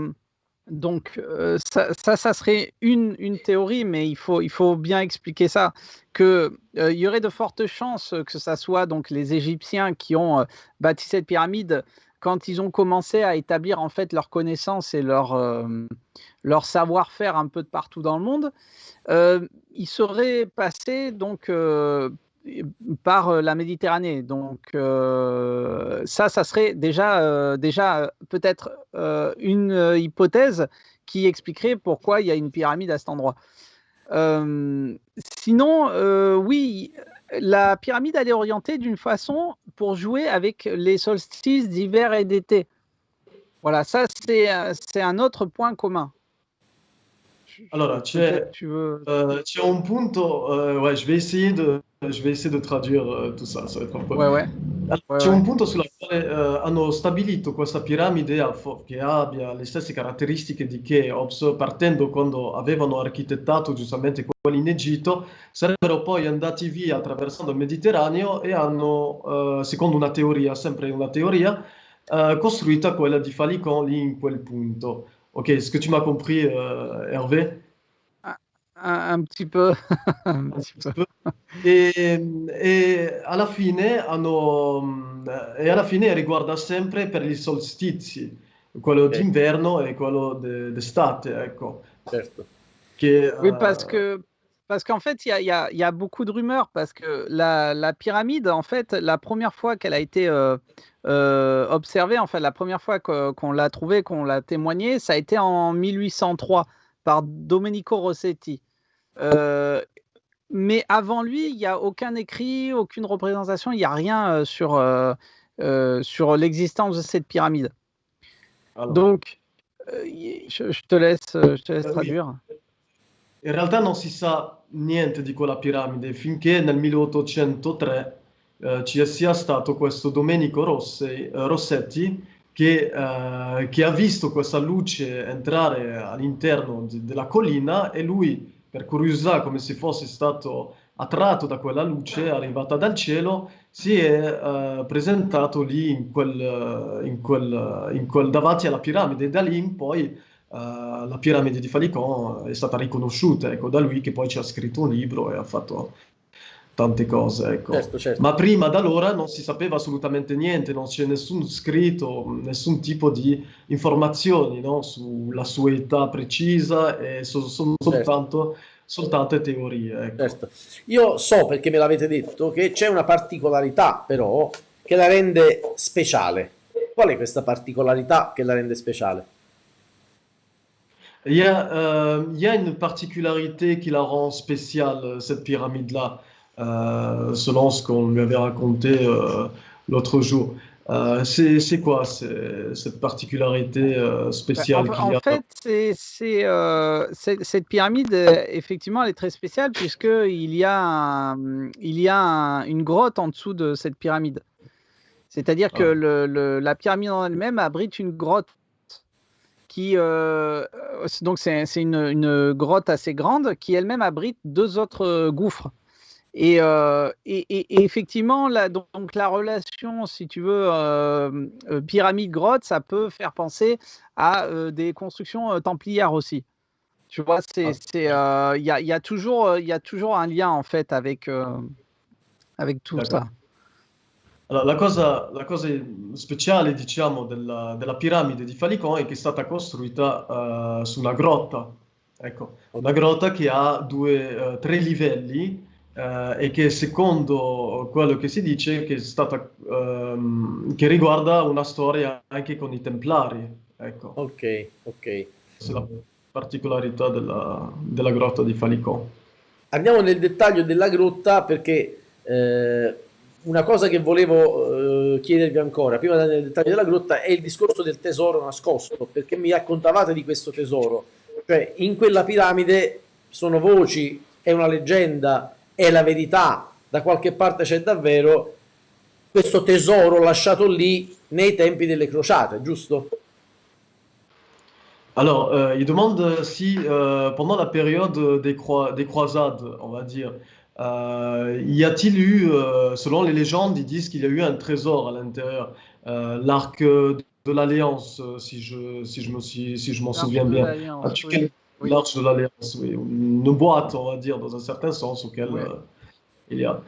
donc euh, ça, ça, serait une, une théorie, mais il faut, il faut bien expliquer ça, que euh, y aurait de fortes chances que ça soit donc les Égyptiens qui ont euh, bâti cette pyramide quand ils ont commencé à établir en fait leur connaissance et leur, leur savoir-faire un peu de partout dans le monde, ils seraient passés donc par euh, la Méditerranée. Donc euh, ça, ça serait déjà, euh, déjà peut-être une hypothèse qui expliquerait pourquoi il y a une pyramide à cet endroit. Sinon, oui, la pyramide, elle est orientée d'une façon pour jouer avec les solstices d'hiver et d'été. Voilà, ça, c'est un autre point commun. Alors, tu tu veux... Euh, c'è un punto, euh, ouais, je vais essayer de, je vais essayer de traduire euh, tout ça, ça va être un po'. Ouais, ouais. Allora, Ouais, c'è ouais. un punto sulla quale eh, hanno stabilito questa piramide che abbia le stesse caratteristiche di Cheops, partendo quando avevano architettato giustamente quelli in Egitto, sarebbero poi andati via attraversando il Mediterraneo e hanno, eh, secondo una teoria, sempre una teoria, eh, costruita quella di Falicon lì in quel punto. Ok, est-ce que tu m'as compris, euh, Hervé? Un, un petit peu. un petit peu. E, e alla fine hanno, e alla fine riguarda sempre per gli solstizi, quello Ok. d'inverno e quello de- d'estate, ecco. Certo. Che, Oui, eh, parce que parce qu'en fait, il y a, y y beaucoup de rumeurs parce que la, la pyramide, en fait, la première fois qu'elle a été euh, euh, observée, en fait, la première fois qu'on l'a trouvée, qu'on l'a témoignée, ça a été en 1803 par Domenico Rossetti. Euh, mais avant lui, il n'y a aucun écrit, aucune représentation, il n'y a rien sur, sur l'existence de cette pyramide. Donc, je, je te laisse, je te laisse Euh, oui. In realtà non si sa niente di quella piramide finché nel 1803 eh, ci sia stato questo Domenico Rossi- eh, Rossetti che, eh, che ha visto questa luce entrare all'interno di- della collina e lui, per curiosità, come se fosse stato attratto da quella luce arrivata dal cielo, si è eh, presentato lì in quel, in quel- in quel- davanti alla piramide. E da lì in poi eh, la piramide di Falicon è stata riconosciuta, ecco, da lui che poi ci ha scritto un libro e ha fatto tante cose, ecco. Certo, certo. Ma prima da allora non si sapeva assolutamente niente, non c'è nessun scritto, nessun tipo di informazioni, no, sulla sua età precisa e so- sono soltanto, soltanto teorie, ecco. Certo. Io so perché me l'avete detto che c'è una particolarità però che la rende speciale. Qual è questa particolarità che la rende speciale? Il y a, euh, il y a une particularité qui la rend spéciale, cette pyramide-là, euh, selon ce qu'on lui avait raconté euh, l'autre jour. Euh, c'est quoi cette particularité euh, Bah, spéciale en, en fait, euh, cette pyramide, euh, effectivement, elle est très spéciale puisqu'il y a, un- il y a un- une grotte en dessous de cette pyramide. C'est-à-dire que Ah. le- le- la pyramide en elle-même abrite une grotte qui, euh, euh, donc c'est, une, une grotte assez grande qui elle-même abrite deux autres euh, gouffres. Et, euh, et- et- et effectivement, la, donc, la relation, si tu veux, euh, pyramide-grotte, ça peut faire penser à euh, des constructions templières aussi. Tu vois, c'est, Ah. il y a, y a toujours, il y a toujours un lien en fait avec, avec tout ça. Allora, la cosa, la cosa speciale, diciamo, della, della piramide di Falicon è che è stata costruita eh, su una grotta. Ecco, una grotta che ha due, eh, tre livelli eh, e che secondo quello che si dice che è stata, ehm, che riguarda una storia anche con i Templari. Ecco, Ok, ok. questa è la particolarità della, della grotta di Falicon. andiamo nel dettaglio della grotta perché eh, una cosa che volevo eh, chiedervi ancora, prima di andare nel dettaglio della grotta, è il discorso del tesoro nascosto, perché mi raccontavate di questo tesoro. Cioè, in quella piramide sono voci, è una leggenda, è la verità, da qualche parte c'è davvero questo tesoro lasciato lì nei tempi delle crociate, giusto? Alors, euh, il demande si, euh, pendant la période des, croi- des croisades, on va dire, euh, y a-t-il eu, euh, selon les légendes, ils disent qu'il y a eu un trésor à l'intérieur, euh, l'arc de l'Alliance, si je, si je me suis, si m'en L'arche souviens de bien. l'Alliance, As-tu oui. quel- Oui. L'arche de l'Alliance, oui, une boîte, on va dire, dans un certain sens auquel il y a.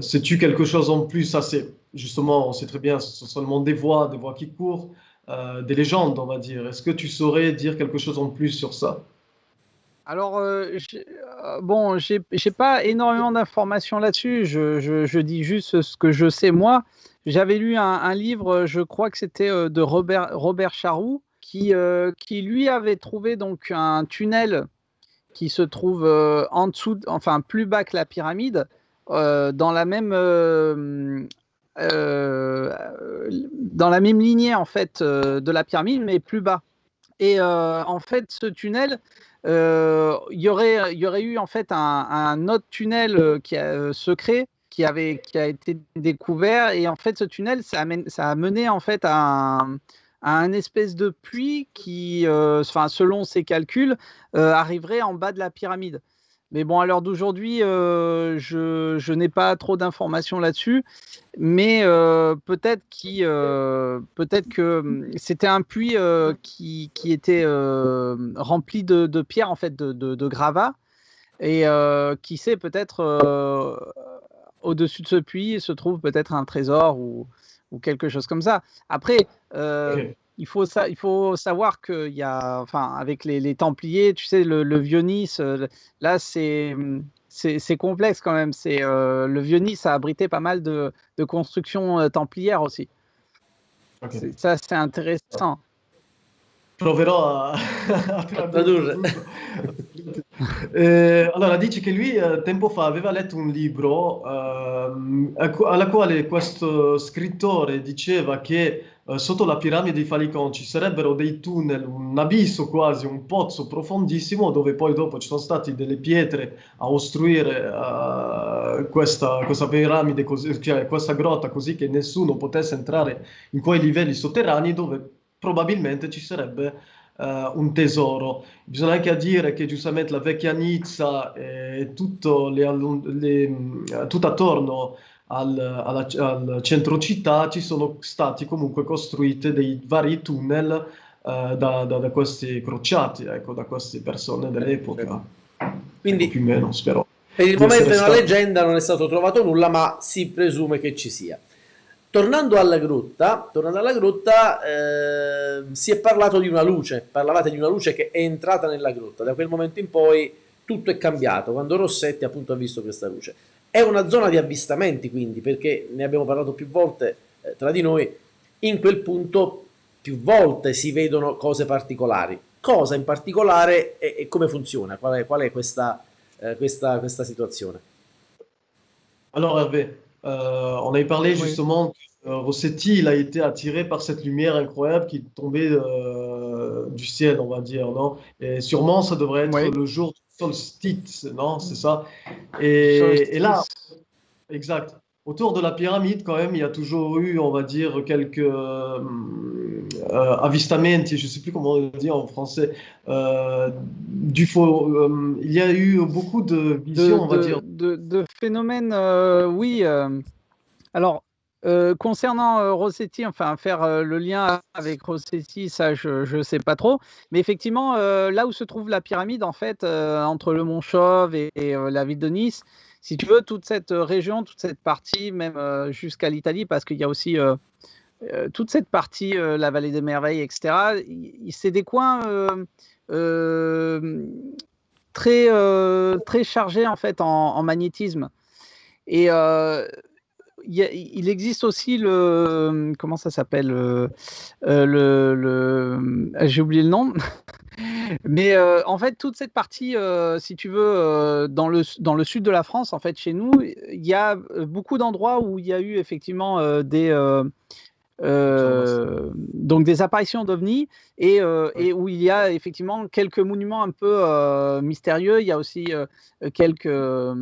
Sais-tu quelque chose en plus? Ça, c'est justement, on sait très bien, ce sont seulement des voix, des voix qui courent, des légendes, on va dire. Est-ce que tu saurais dire quelque chose en plus sur ça? Alors, euh, bon, j'ai pas énormément d'informations là-dessus. Je, dis juste ce que je sais moi. J'avais lu un, livre, je crois que c'était euh, de Robert, Charroux, qui, euh, qui lui avait trouvé donc un tunnel qui se trouve euh, en dessous, de- enfin plus bas que la pyramide, euh, dans la même euh, euh, dans la même lignée en fait euh, de la pyramide, mais plus bas. Et euh, en fait, ce tunnel, euh, il y aurait, eu en fait un, autre tunnel euh, qui a, euh, secret qui avait, qui a été découvert. Et en fait, ce tunnel, ça a, mené en fait à un, espèce de puits qui, selon ses calculs, arriverait en bas de la pyramide. Mais bon, à l'heure d'aujourd'hui, euh, je, n'ai pas trop d'informations là-dessus. Mais euh, euh, peut-être que c'était un puits qui, était rempli de, pierres, en fait, de, gravats. Et qui sait, peut-être au-dessus de ce puits se trouve peut-être un trésor ou, quelque chose comme ça. Après. Il faut, sa- il faut savoir qu'il y a, enfin, avec les, les Templiers, tu sais, le, le vieux Nice, euh, là, c'est, c'est, complexe quand même. C'est, euh, le vieux Nice a abrité pas mal de, de constructions euh, templières aussi. Ok. C'est- ça, c'est intéressant. Proverò a, a tradurre. Eh, allora, dice che lui eh, tempo fa aveva letto un libro a cu- alla quale questo scrittore diceva che eh, sotto la piramide di Falicon ci sarebbero dei tunnel, un abisso quasi, un pozzo profondissimo dove poi dopo ci sono state delle pietre a ostruire eh, questa, questa piramide, così, cioè questa grotta così che nessuno potesse entrare in quei livelli sotterranei dove probabilmente ci sarebbe eh, un tesoro. Bisogna anche dire che giustamente la vecchia Nizza e tutto, le le, mh, tutto attorno al, alla- al centro città ci sono stati comunque costruiti dei vari tunnel eh, da, da- da questi crociati, ecco, da queste persone dell'epoca. Quindi Ecco, più o meno, spero. per il momento è una stato- leggenda, non è stato trovato nulla, ma si presume che ci sia. Tornando alla grotta, tornando alla grotta eh, si è parlato di una luce, parlavate di una luce che è entrata nella grotta, da quel momento in poi tutto è cambiato, quando Rossetti appunto ha visto questa luce. È una zona di avvistamenti quindi, perché ne abbiamo parlato più volte eh, tra di noi, in quel punto più volte si vedono cose particolari. Cosa in particolare e, e come funziona? Qual è, qual è questa, eh, questa, questa situazione? Alors Hervé, euh, on avait parlé Oui. justement que euh, Rossetti, il a été attiré par cette lumière incroyable qui tombait euh, du ciel, on va dire, non? Et sûrement, ça devrait être Oui. le jour du solstice, non? C'est ça? Et, et là, exact. Autour de la pyramide, quand même, il y a toujours eu, on va dire, quelques euh, euh, avistamenti, je ne sais plus comment on dit en français, euh, du faux. euh, il y a eu beaucoup de de, visions, on va de- dire. de- de phénomènes, oui. alors, euh, concernant euh, Rossetti, enfin, faire euh, le lien avec Rossetti, ça, je ne sais pas trop. Mais effectivement, là où se trouve la pyramide, en fait, entre le Mont Chauve et, la ville de Nice, si tu veux, toute cette région, toute cette partie, même jusqu'à l'Italie, parce qu'il y a aussi toute cette partie, la vallée des merveilles, etc., c'est des coins très, très chargés en fait en, magnétisme. Et il existe aussi le comment ça s'appelle euh, euh, le, le- j'ai oublié le nom. Mais euh, en fait, toute cette partie, euh, si tu veux, euh, dans, le, dans le sud de la France, en fait, chez nous, il y a beaucoup d'endroits où il y a eu effectivement des, donc des apparitions d'ovnis et, et, où il y a effectivement quelques monuments un peu mystérieux. Il y a aussi quelques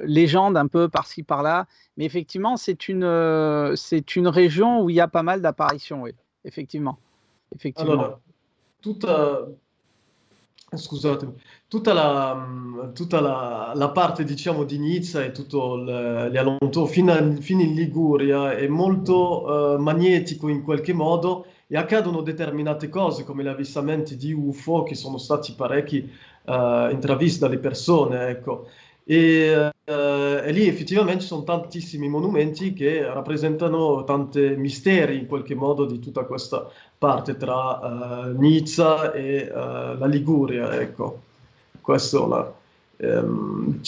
légendes un peu par-ci par-là. Mais effectivement, c'est une, c'est une région où il y a pas mal d'apparitions, oui, effectivement. effectivement. Alors, tout, Scusatemi, tutta la, tutta la, la parte diciamo di Nizza e tutto gli allontanamenti fino, fino, in Liguria è molto uh, magnetico in qualche modo e accadono determinate cose come gli avvistamenti di UFO che sono stati parecchi uh, intravisti dalle persone, ecco. E, uh, e, lì effettivamente ci sono tantissimi monumenti che rappresentano tanti misteri in qualche modo di tutta questa parte tra uh, Nizza e uh, la Liguria, ecco. Questo la, um,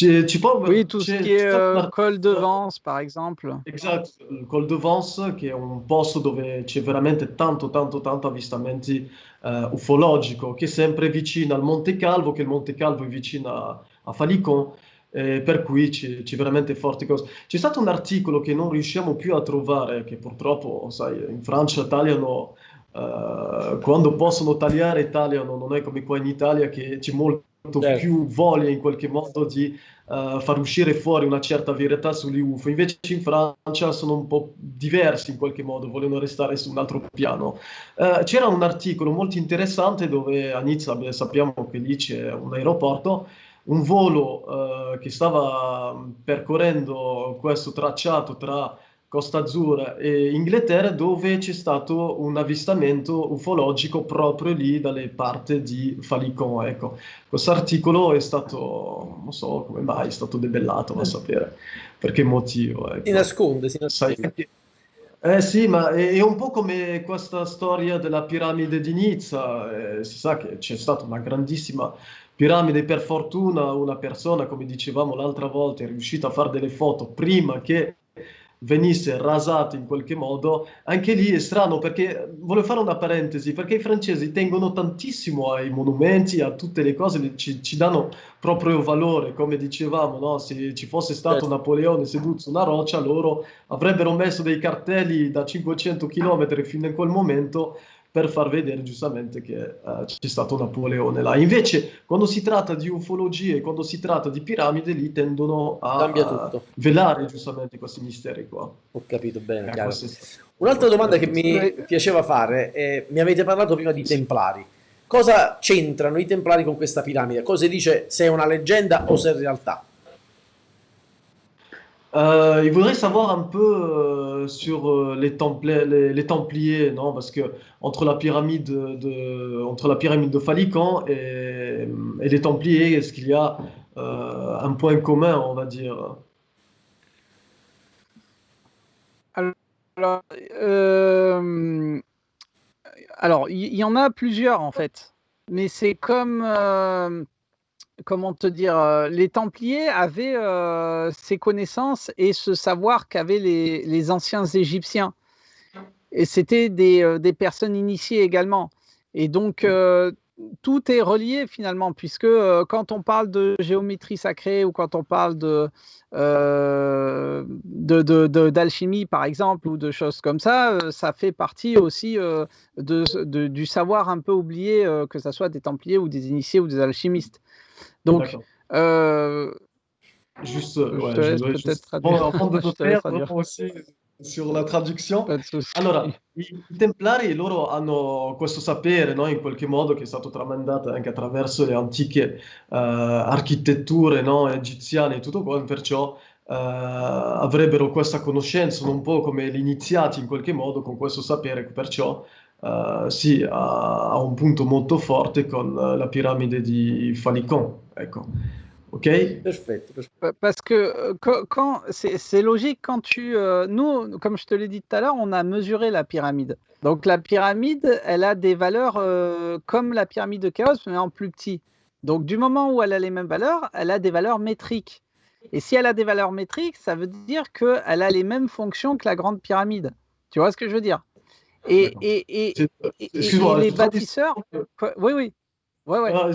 oui, tout ce qui est uh, Col de Vence, par exemple. Esatto, il Col de Vence, che è un posto dove c'è veramente tanto, tanto, tanto avvistamenti uh, ufologico, che è sempre vicino al Monte Calvo, che il Monte Calvo è vicino a, a Falicon, eh, per cui c'è, c'è, veramente forti cose. C'è stato un articolo che non riusciamo più a trovare, che purtroppo, sai, in Francia tagliano, uh, quando possono tagliare tagliano, non è come qua in Italia che c'è molto certo. più voglia in qualche modo di uh, far uscire fuori una certa verità sugli UFO. Invece in Francia sono un po' diversi in qualche modo, vogliono restare su un altro piano. Uh, c'era un articolo molto interessante dove a Nizza beh, sappiamo che lì c'è un aeroporto un volo eh, che stava percorrendo questo tracciato tra Costa Azzurra e Inghilterra dove c'è stato un avvistamento ufologico proprio lì dalle parti di Falicon. Ecco, questo articolo è stato, non so come mai, è stato debellato, va a sapere per che motivo. Ecco. Si nasconde, si nasconde. Sai, eh sì, ma è, è, un po' come questa storia della piramide di Nizza, eh, si sa che c'è stata una grandissima piramide, per fortuna una persona, come dicevamo l'altra volta, è riuscita a fare delle foto prima che venisse rasato in qualche modo, anche lì è strano perché, volevo fare una parentesi, perché i francesi tengono tantissimo ai monumenti, a tutte le cose, ci, ci danno proprio valore, come dicevamo, no? se ci fosse stato certo. Napoleone seduto su una roccia, loro avrebbero messo dei cartelli da 500 km fino a quel momento per far vedere giustamente che uh, c'è stato Napoleone là. Invece, quando si tratta di ufologie, quando si tratta di piramidi, lì tendono a, velare giustamente questi misteri qua. Ho capito bene, eh, Un'altra domanda che mi piaceva fare è, mi avete parlato prima di Templari. Cosa c'entrano i Templari con questa piramide? Cosa dice se è una leggenda o se è realtà? Euh, il voudrait savoir un peu euh, sur euh, les, Templiers, non Parce que entre la pyramide de, entre Falican et, les Templiers, est-ce qu'il y a un point commun, on va dire? Alors, alors il y, en a plusieurs en fait, mais c'est comme comment te dire, euh, les Templiers avaient euh, ces connaissances et ce savoir qu'avaient les, anciens Égyptiens. Et c'était des, euh, personnes initiées également. Et donc, tout est relié finalement, puisque quand on parle de géométrie sacrée ou quand on parle de, d'alchimie, par exemple, ou de choses comme ça, ça fait partie aussi du savoir un peu oublié, que ce soit des Templiers ou des initiés ou des alchimistes. Donc, euh, juste, ouais, je dois juste... Bon, de noter, aussi sur la traduzione. Allora, i templari loro hanno questo sapere, no, in qualche modo, che è stato tramandato anche attraverso le antiche uh, architetture no, egiziane e tutto quanto, perciò uh, avrebbero questa conoscenza, un po' come gli iniziati in qualche modo con questo sapere, perciò uh, sì, un punto molto forte con la piramide di Falicon. Ok? Parce que euh, quand, c'est logique quand tu. Euh, nous, comme je te l'ai dit tout à l'heure, on a mesuré la pyramide. Donc la pyramide, elle a des valeurs euh, comme la pyramide de Chaos, mais en plus petit. Donc du moment où elle a les mêmes valeurs, elle a des valeurs métriques. Et si elle a des valeurs métriques, ça veut dire qu'elle a les mêmes fonctions que la grande pyramide. Tu vois ce que je veux dire? Et, et, et, et, les bâtisseurs. Oui, oui. Ouais, ouais. Ah.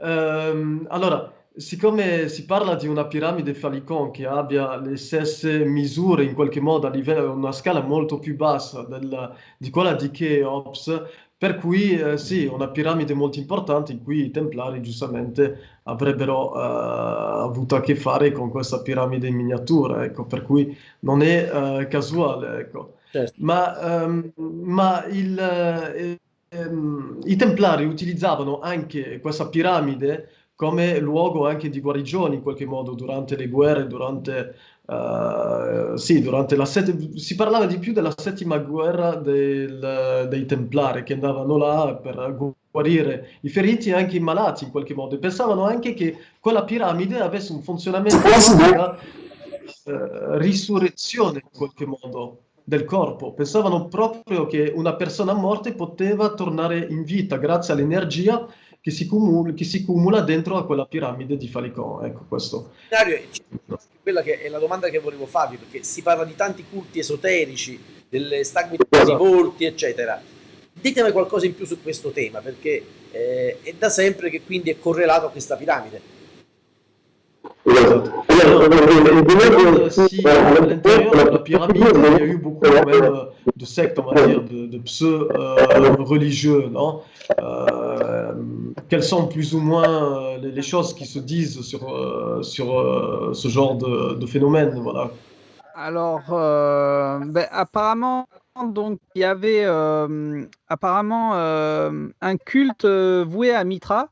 Ehm, allora, siccome si parla di una piramide Falicon che abbia le stesse misure in qualche modo a livello, una scala molto più bassa del- di quella di Cheops, per cui eh, sì, una piramide molto importante in cui i Templari giustamente avrebbero eh, avuto a che fare con questa piramide in miniatura, ecco, per cui non è eh, casuale, ecco. Certo. Ma, ehm, ma il, eh, ehm, i Templari utilizzavano anche questa piramide come luogo anche di guarigione in qualche modo durante le guerre, durante, eh, sì, durante la set- si parlava di più della settima guerra del- dei Templari che andavano là per guarire i feriti e anche i malati in qualche modo. E pensavano anche che quella piramide avesse un funzionamento di eh, risurrezione in qualche modo del corpo. Pensavano proprio che una persona morta poteva tornare in vita grazie all'energia che si, cumula, che si cumula dentro a quella piramide di Falicon. Ecco questo. Quella che è la domanda che volevo farvi, perché si parla di tanti culti esoterici, delle stagmi dei volti, eccetera. Ditemi qualcosa in più su questo tema, perché eh, è da sempre che quindi è correlato a questa piramide. Esatto. Alors, si à l'intérieur de la pyramide, il y a eu beaucoup quand même de sectes, on va dire, de, de pseudo-religieux, non euh, Quelles sont plus ou moins les, les choses qui se disent sur, euh, sur euh, ce genre de, de, phénomène voilà. Alors, euh, ben, apparemment, donc il y avait euh, apparemment euh, un culte voué à Mitra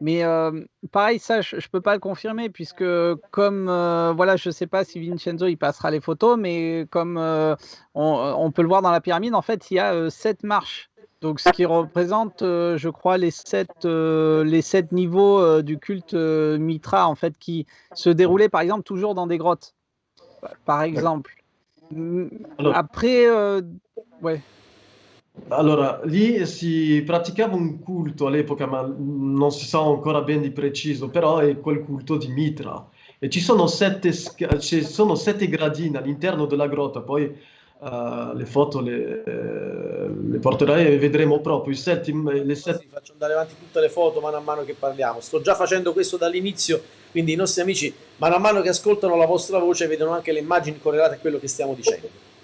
mais euh, pareil, ça, je ne peux pas le confirmer, puisque comme, euh, voilà, je ne sais pas si Vincenzo, il passera les photos, mais comme euh, on, on, peut le voir dans la pyramide, en fait, il y a sept marches. Donc, ce qui représente, je crois, les sept, les sept niveaux du culte Mitra, en fait, qui se déroulaient, par exemple, toujours dans des grottes, par exemple. Après, ouais. Allora, lì si praticava un culto all'epoca, ma non si sa ancora ben di preciso, però è quel culto di Mitra. E ci sono sette, ci sono sette gradini all'interno della grotta, poi uh, le foto le, le, porterai e vedremo proprio i settimo, le sette... Sì, faccio andare avanti tutte le foto mano a mano che parliamo. Sto già facendo questo dall'inizio, quindi i nostri amici mano a mano che ascoltano la vostra voce vedono anche le immagini correlate a quello che stiamo dicendo.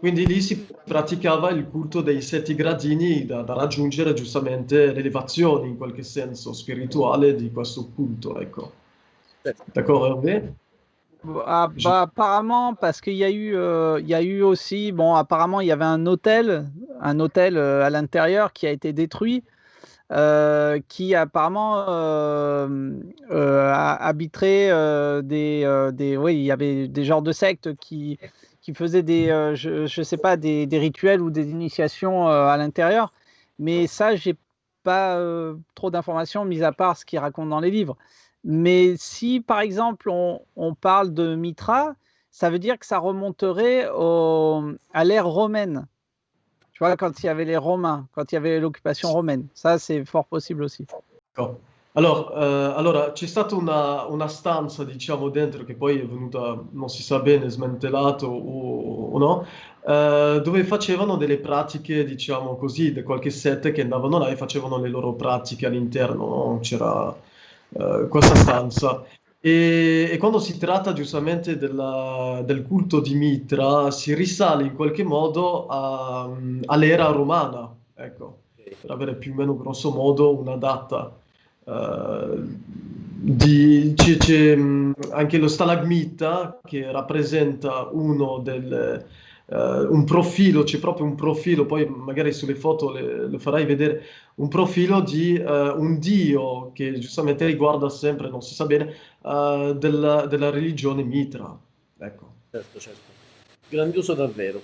Quindi lì si praticava il culto dei sette gradini da, da raggiungere giustamente l'elevazione in qualche senso spirituale di questo culto, ecco. D'accord, Hervé ah, bah, apparemment, parce qu'il y a eu, euh, il y a eu aussi, bon, apparemment, il y avait un hôtel, un hôtel euh, à l'intérieur qui a été détruit, euh, qui apparemment euh, euh, habiterait des, des, oui, il y avait des genres de sectes qui, qui faisaient des, euh, je, je sais pas, des, des, rituels ou des initiations euh, à l'intérieur. Mais ça, j'ai pas euh, trop d'informations, mis à part ce qu'ils racontent dans les livres. Mais si, par exemple, on, on, parle de Mitra, ça veut dire que ça remonterait au, à l'ère romaine. Tu vois, quand il y avait les Romains, quand il y avait l'occupation romaine. Ça, c'est fort possible aussi. D'accord. Allora, eh, allora, c'è stata una, una, stanza, diciamo, dentro che poi è venuta, non si sa bene, smantellato o, o no, eh, dove facevano delle pratiche, diciamo così, di qualche sette che andavano là e facevano le loro pratiche all'interno, no? C'era eh, questa stanza. E, e, quando si tratta giustamente della, del culto di Mitra, si risale in qualche modo all'era romana, ecco, per avere più o meno grosso modo una data. Uh, di, c'è, c'è, anche lo stalagmita che rappresenta uno del, uh, un profilo, c'è proprio un profilo, poi magari sulle foto le, le farai vedere, un profilo di uh, un dio che giustamente riguarda sempre, non si sa bene, della, della, religione mitra. Ecco. Certo, certo. Grandioso davvero.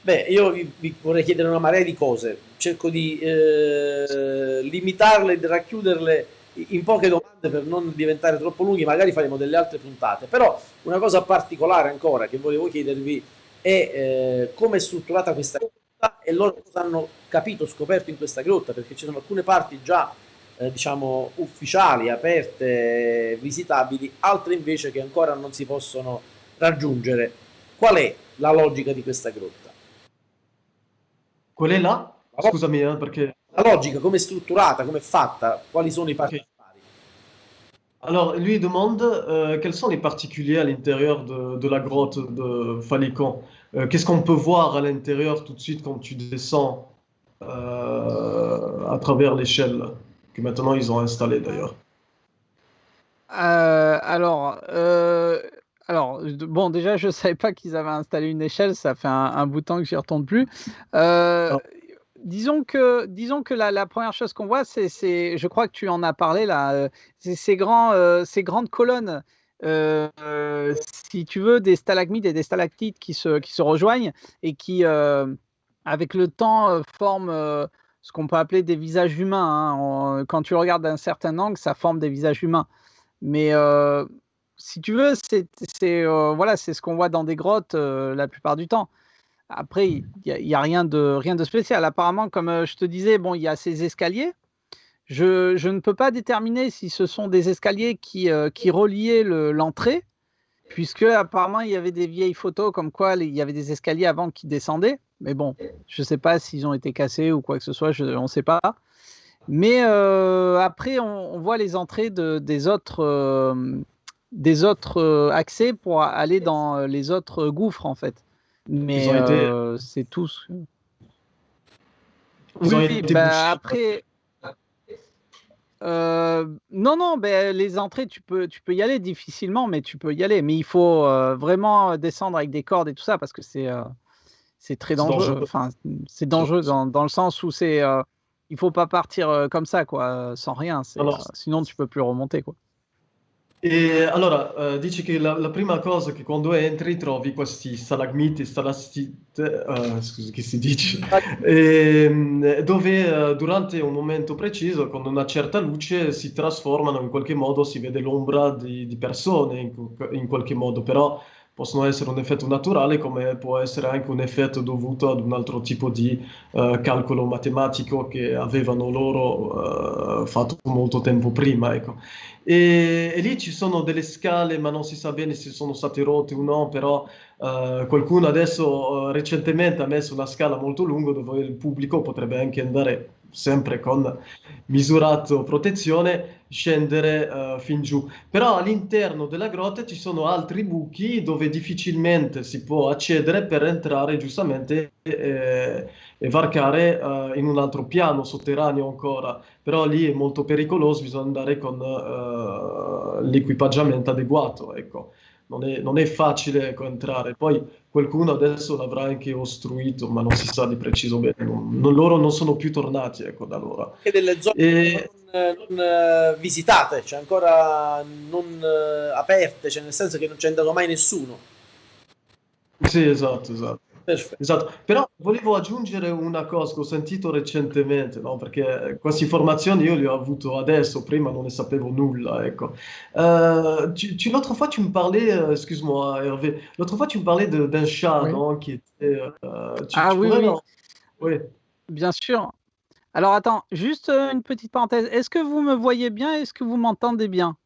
Beh, io vi, vi, vorrei chiedere una marea di cose, cerco di eh, limitarle e racchiuderle in poche domande per non diventare troppo lunghi, magari faremo delle altre puntate, però una cosa particolare ancora che volevo chiedervi è eh, come è strutturata questa grotta e loro cosa hanno capito, scoperto in questa grotta, perché ci sono alcune parti già eh, diciamo ufficiali, aperte, visitabili, altre invece che ancora non si possono raggiungere. Qual è la logica di questa grotta? Qual è la? Scusami, eh, perché... La logica, come è strutturata, come è fatta, quali sono i particolari? Alors, lui demande euh, quels sont les particuliers à l'intérieur de, de, la grotte de Falicon. Euh, Qu'est-ce qu'on peut voir à l'intérieur tout de suite quand tu descends euh, à travers l'échelle que maintenant ils ont installée d'ailleurs? Euh, alors, euh, alors, bon, déjà, je savais pas qu'ils avaient installé une échelle. Ça fait un, un bout de temps que j'y retourne plus. Euh, Non. Disons que, disons que la, première chose qu'on voit, c'est, je crois que tu en as parlé là, euh, ces grands, euh, ces grandes colonnes. euh, si tu veux, des stalagmites et des stalactites qui se, qui se rejoignent et qui, avec le temps, forment ce qu'on peut appeler des visages humains. hein. Quand tu regardes d'un certain angle, ça forme des visages humains. Mais si tu veux, c'est voilà, c'est ce qu'on voit dans des grottes la plupart du temps. Après, il n'y a, rien, de, rien de spécial. Apparemment, comme euh, je te disais, bon, il y a ces escaliers. Je, ne peux pas déterminer si ce sont des escaliers qui, euh, reliaient le- l'entrée, puisque apparemment il y avait des vieilles photos comme quoi il y avait des escaliers avant qui descendaient. Mais bon, je ne sais pas s'ils ont été cassés ou quoi que ce soit, je- on ne sait pas. Mais euh, après, on, voit les entrées de, des autres, des autres accès pour aller dans les autres gouffres, en fait. Mais été- euh, c'est tout. ce- Ils Oui, bah, après. euh, non, non, ben, les entrées, tu peux, tu peux y aller difficilement, mais tu peux y aller. Mais il faut euh, vraiment descendre avec des cordes et tout ça parce que c'est euh, c'est très dangereux. dangereux. Enfin, c'est dangereux dans, dans le sens où c'est il faut pas partir comme ça, quoi, sans rien. sinon, tu peux plus remonter, quoi. E allora, eh, dici che la, la prima cosa che quando entri trovi questi stalagmiti, stalattite, eh, scusa, che si dice, ehm, dove eh, durante un momento preciso, con una certa luce, si trasformano in qualche modo, si vede l'ombra di, di persone in, in qualche modo, però possono essere un effetto naturale come può essere anche un effetto dovuto ad un altro tipo di eh, calcolo matematico che avevano loro eh, fatto molto tempo prima, ecco. E, e lì ci sono delle scale, ma non si sa bene se sono state rotte o no, però eh, qualcuno adesso recentemente ha messo una scala molto lunga dove il pubblico potrebbe anche andare sempre con misurato protezione, scendere eh, fin giù. Però all'interno della grotta ci sono altri buchi dove difficilmente si può accedere per entrare giustamente eh, e varcare eh, in un altro piano sotterraneo ancora. Però lì è molto pericoloso, bisogna andare con eh, l'equipaggiamento adeguato, ecco. Non è, non è facile ecco, entrare. Poi qualcuno adesso l'avrà anche ostruito, ma non si sa di preciso bene. Non- non- loro non sono più tornati, ecco, da allora. Anche delle zone E- non, non, eh, visitate, cioè ancora non eh, aperte, cioè nel senso che non c'è andato mai nessuno. Sì, esatto, esatto. Perfetto. Esatto, però volevo aggiungere una cosa che ho sentito recentemente, no? Perché queste informazioni io le ho avute adesso, prima non ne sapevo nulla, ecco. Euh, tu, tu- l'autre fois, tu me parlais, euh, excuse-moi Hervé, l'autre fois, tu me parlais de- d'un chat, Oui. non? Qui était, euh, tu, Ah tu oui, pourrais oui. Oui. Bien sûr. Alors attends, juste euh, une petite parenthèse. Est-ce que vous me voyez bien? Est-ce que vous m'entendez bien?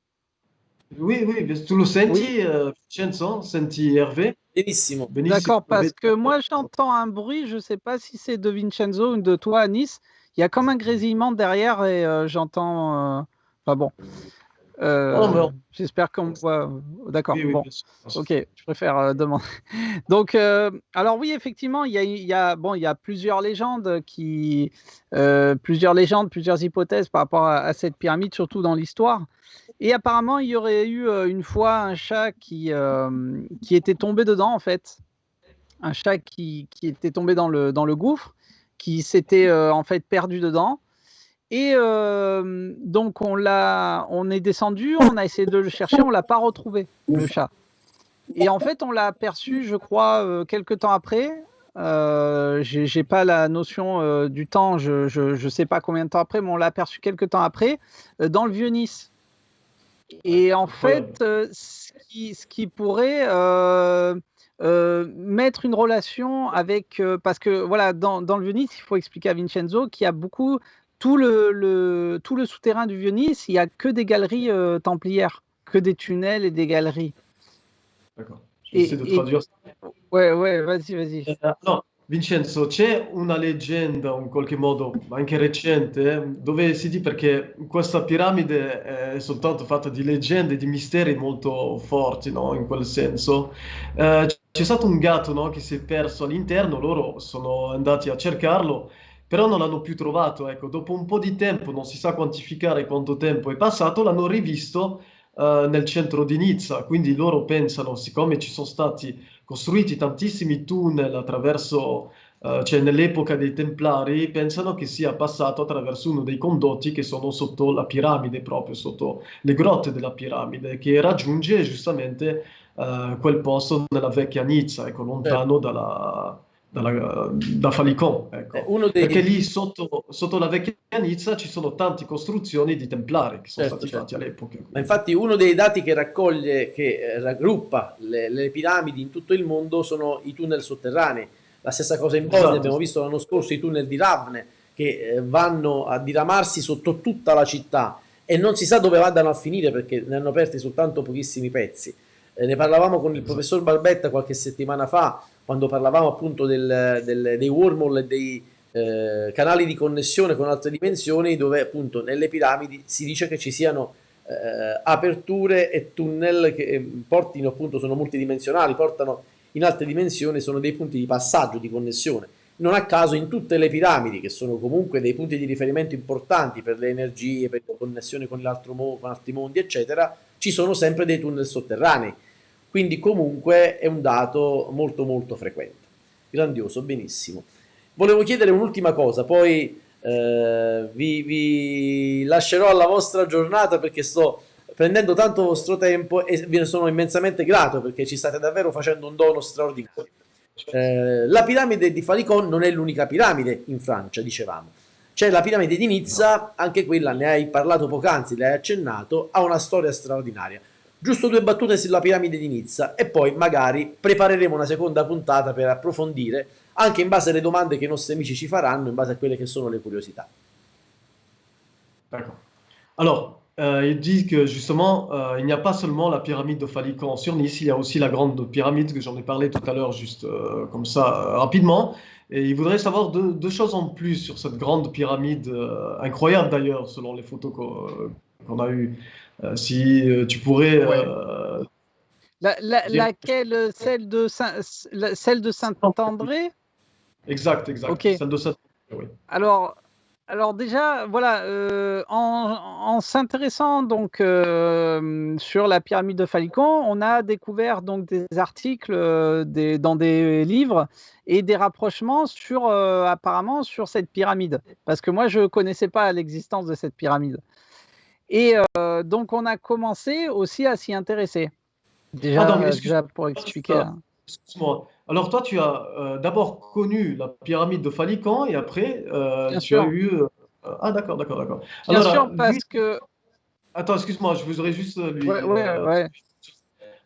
Oui, oui, tu lo senti, euh, Vincenzo? Senti Hervé? Benissimo. Benissimo. D'accord, parce que moi j'entends un bruit, je ne sais pas si c'est de Vincenzo ou de toi, Nice. Il y a comme un grésillement derrière et euh, j'entends. euh, Enfin bon. Euh, Oh, J'espère qu'on me voit. D'accord. Oui, oui, bon. Ok, je préfère euh, demander. Donc, euh, alors oui, effectivement, il y a, il y a- bon, il y a plusieurs légendes qui, euh, plusieurs légendes, plusieurs hypothèses par rapport à, à cette pyramide, surtout dans l'histoire. Et apparemment, il y aurait eu une fois un chat qui, qui était tombé dedans, en fait. Un chat qui, qui était tombé dans le, dans le gouffre, qui s'était en fait perdu dedans. Et euh, donc, on, l'a, on est descendu, on a essayé de le chercher, on l'a pas retrouvé, le chat. Et en fait, on l'a aperçu, je crois, euh, quelques temps après. Euh, j'ai j'ai pas la notion euh, du temps, je, je, je sais pas combien de temps après, mais on l'a aperçu quelques temps après euh, dans le vieux Nice. Et en fait, ce, qui, ce qui pourrait euh, mettre une relation avec, euh, parce que voilà, dans, dans le vieux Nice, il faut expliquer à Vincenzo qu'il y a beaucoup, tout le, le, tout le souterrain du vieux Nice, il y a que des galeries euh, templières, que des tunnels et des galeries. D'accord. J'essaie de et- traduire ça. Ouais, ouais, vas-y, vas-y. Eh, no, Vincenzo, c'è una leggenda, in qualche modo, anche recente, dove si dice perché questa piramide è soltanto fatta di leggende, di misteri molto forti, no? In quel senso. Eh, c'è stato un gatto, no? Che si è perso all'interno, loro sono andati a cercarlo, però non l'hanno più trovato. Ecco, dopo un po' di tempo, non si sa quantificare quanto tempo è passato, l'hanno rivisto eh, nel centro di Nizza. Quindi loro pensano, siccome ci sono stati costruiti tantissimi tunnel attraverso, uh, cioè nell'epoca dei Templari, pensano che sia passato attraverso uno dei condotti che sono sotto la piramide, proprio sotto le grotte della piramide, che raggiunge giustamente uh, quel posto nella vecchia Nizza, ecco, lontano eh. dalla dalla, da Falicon. Ecco. Eh, dei... Perché lì sotto, sotto, la vecchia Nizza ci sono tante costruzioni di templari che sono certo, stati certo. fatti all'epoca. Ma infatti uno dei dati che raccoglie, che eh, raggruppa le, le, piramidi in tutto il mondo sono i tunnel sotterranei. La stessa cosa in Bosnia, esatto. abbiamo visto l'anno scorso i tunnel di Ravne che eh, vanno a diramarsi sotto tutta la città e non si sa dove vadano a finire perché ne hanno aperti soltanto pochissimi pezzi. Eh, ne parlavamo con il esatto. professor Barbetta qualche settimana fa quando parlavamo appunto del, del, dei wormhole e dei eh, canali di connessione con altre dimensioni dove appunto nelle piramidi si dice che ci siano eh, aperture e tunnel che eh, portino appunto sono multidimensionali, portano in altre dimensioni, sono dei punti di passaggio, di connessione. Non a caso in tutte le piramidi, che sono comunque dei punti di riferimento importanti per le energie, per la connessione con, con altri mondi, eccetera, ci sono sempre dei tunnel sotterranei quindi comunque è un dato molto molto frequente. Grandioso, benissimo. Volevo chiedere un'ultima cosa, poi eh, vi, vi lascerò alla vostra giornata perché sto prendendo tanto vostro tempo e vi ne sono immensamente grato perché ci state davvero facendo un dono straordinario. Eh, la piramide di Falicon non è l'unica piramide in Francia, dicevamo. C'è la piramide di Nizza, anche quella ne hai parlato poc'anzi, l'hai accennato, ha una storia straordinaria. Giusto due battute sulla piramide di Nizza e poi magari prepareremo una seconda puntata per approfondire anche in base alle domande che i nostri amici ci faranno, in base a quelle che sono le curiosità. D'accord. Alors, euh, il dit que justement, euh, il n'y a pas seulement la pyramide de Falicon sur Nice, il y a aussi la grande pyramide que j'en ai parlé tout à l'heure, juste euh, comme ça, euh, rapidement. Et il voudrait savoir deux, deux, choses en plus sur cette grande pyramide, euh, incroyable d'ailleurs, selon les photos qu'on a eues. Euh, si euh, tu pourrais. Ouais. Euh, la, la, laquelle Celle de Saint-André? Exact, exact. Okay. Celle de Saint-André, oui. Alors, alors déjà, voilà, euh, en, en s'intéressant donc euh, sur la pyramide de Falicon, on a découvert donc des articles euh, des, dans des livres et des rapprochements sur apparemment sur cette pyramide, parce que moi je connaissais pas l'existence de cette pyramide. Et euh, donc, on a commencé aussi à s'y intéresser. Déjà, Pardon, déjà pour expliquer. Hein. Excuse-moi. Alors, toi, tu as euh, d'abord connu la pyramide de Falican et après, euh, tu sûr. as eu. Euh, ah, d'accord, d'accord, d'accord. Bien Alors, sûr, parce lui... que. Attends, excuse-moi, je voudrais juste lui. Ouais, ouais, euh, ouais.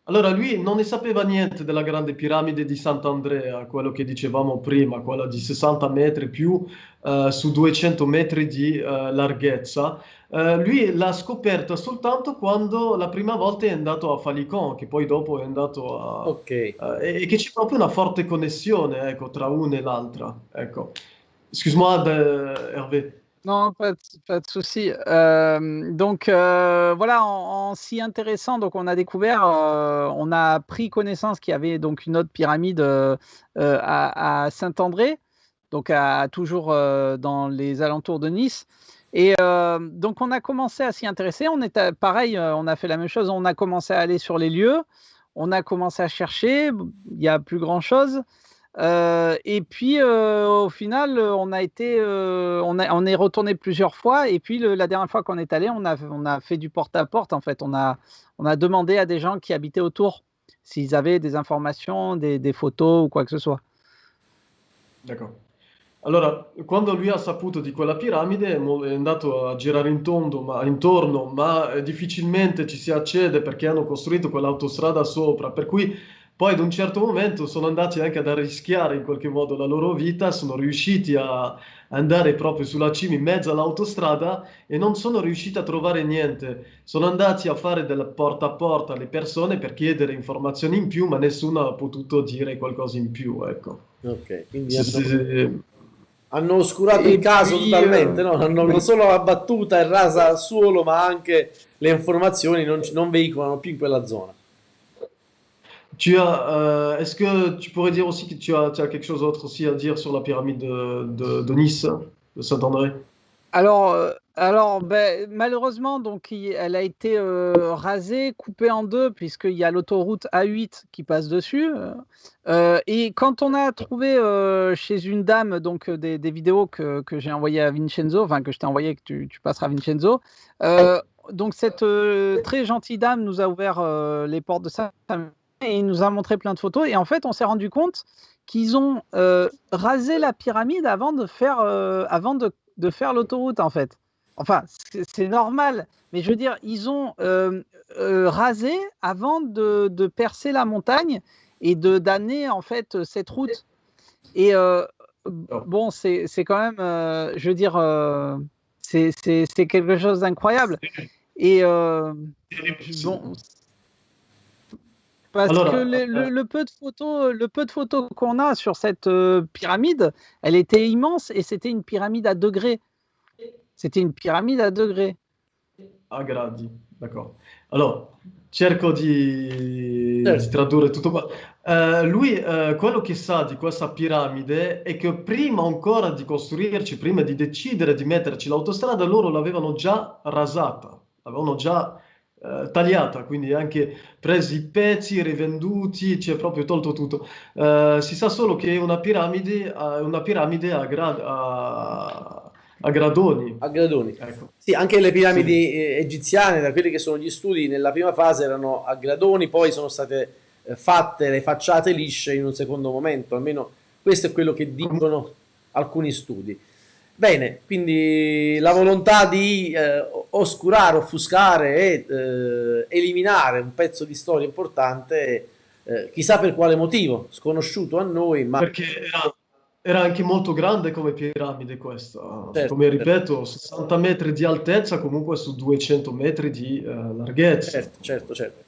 Allora, lui non ne sapeva niente della grande piramide di Sant'Andrea, quello che dicevamo prima, quella di 60 metri più uh, su 200 metri di uh, larghezza. Uh, lui l'ha scoperta soltanto quando la prima volta è andato a Falicon, che poi dopo è andato a... Ok. e, e che c'è proprio una forte connessione, ecco, tra una e l'altra. Ecco. Excuse-moi, Hervé. Non, pas de, pas souci. Euh, donc euh, voilà, en, s'y intéressant, donc on a découvert, euh, on a pris connaissance qu'il y avait donc une autre pyramide à, à Saint-André, donc à, toujours dans les alentours de Nice. Et donc on a commencé à s'y intéresser. On était pareil, on a fait la même chose. On a commencé à aller sur les lieux, on a commencé à chercher. Il n'y a plus grand chose. Euh, et puis, euh, au final, on a été, euh, on, est retourné plusieurs fois. Et puis, la dernière fois qu'on est allé, on a, fait du porte-à-porte. -porte, en fait, on a, demandé à des gens qui habitaient autour s'ils avaient des informations, des, photos ou quoi que ce soit. D'accord. Allora, quando lui ha saputo di quella piramide è andato a girare in tondo, ma, intorno, ma difficilmente ci si accede perché hanno costruito quell'autostrada sopra, per cui Poi ad un certo momento sono andati anche ad arrischiare in qualche modo la loro vita, sono riusciti a andare proprio sulla cima in mezzo all'autostrada e non sono riusciti a trovare niente. Sono andati a fare del porta a porta alle persone per chiedere informazioni in più, ma nessuno ha potuto dire qualcosa in più, ecco. Ok, quindi hanno, sì. hanno oscurato il caso io... totalmente, no? Hanno non solo la battuta e rasa al suolo, ma anche le informazioni non, non veicolano più in quella zona. Tu as, euh, est-ce que tu pourrais dire aussi que tu as, tu as quelque chose d'autre aussi à dire sur la pyramide de, de, Nice, de Saint-André? Alors, euh, alors ben, malheureusement, donc, elle a été euh, rasée, coupée en deux, puisqu'il y a l'autoroute A8 qui passe dessus. Et quand on a trouvé chez une dame donc des, vidéos que, que j'ai envoyées à Vincenzo, enfin que je t'ai envoyé, que tu, tu passeras à Vincenzo, donc cette très gentille dame nous a ouvert les portes de sa et il nous a montré plein de photos. Et en fait, on s'est rendu compte qu'ils ont euh, rasé la pyramide avant de faire, euh, avant de, de faire l'autoroute, en fait. Enfin, c'est normal, mais je veux dire, ils ont euh, rasé avant de, de, percer la montagne et de d'amener en fait cette route. Et bon, c'est quand même, je veux dire, c'est quelque chose d'incroyable. Et bon, parce Alors, que le, le, le, peu de photos, le peu de photos qu'on a sur cette euh, pyramide, elle était immense et c'était une pyramide à degrés. C'était une pyramide a degrés. A gradi, d'accordo. Allora, cerco di, certo. di tradurre tutto qua. Uh, lui, uh, quello che sa di questa piramide è che prima ancora di costruirci, prima di decidere di metterci l'autostrada, loro l'avevano già rasata, l'avevano già eh, tagliata, quindi anche presi i pezzi, rivenduti, ci è proprio tolto tutto. Eh, si sa solo che è una piramide, una piramide a, gra- a, a gradoni. A gradoni. Ecco. Sì, anche le piramidi sì. egiziane, da quelli che sono gli studi, nella prima fase erano a gradoni, poi sono state eh, fatte le facciate lisce in un secondo momento, almeno questo è quello che dicono alcuni studi. Bene, quindi la volontà di eh, oscurare, offuscare e eh, eliminare un pezzo di storia importante, eh, chissà per quale motivo, sconosciuto a noi, ma... Perché era, era anche molto grande come piramide questa, certo, come ripeto, certo. 60 metri di altezza comunque su 200 metri di uh, larghezza. Certo, certo, certo.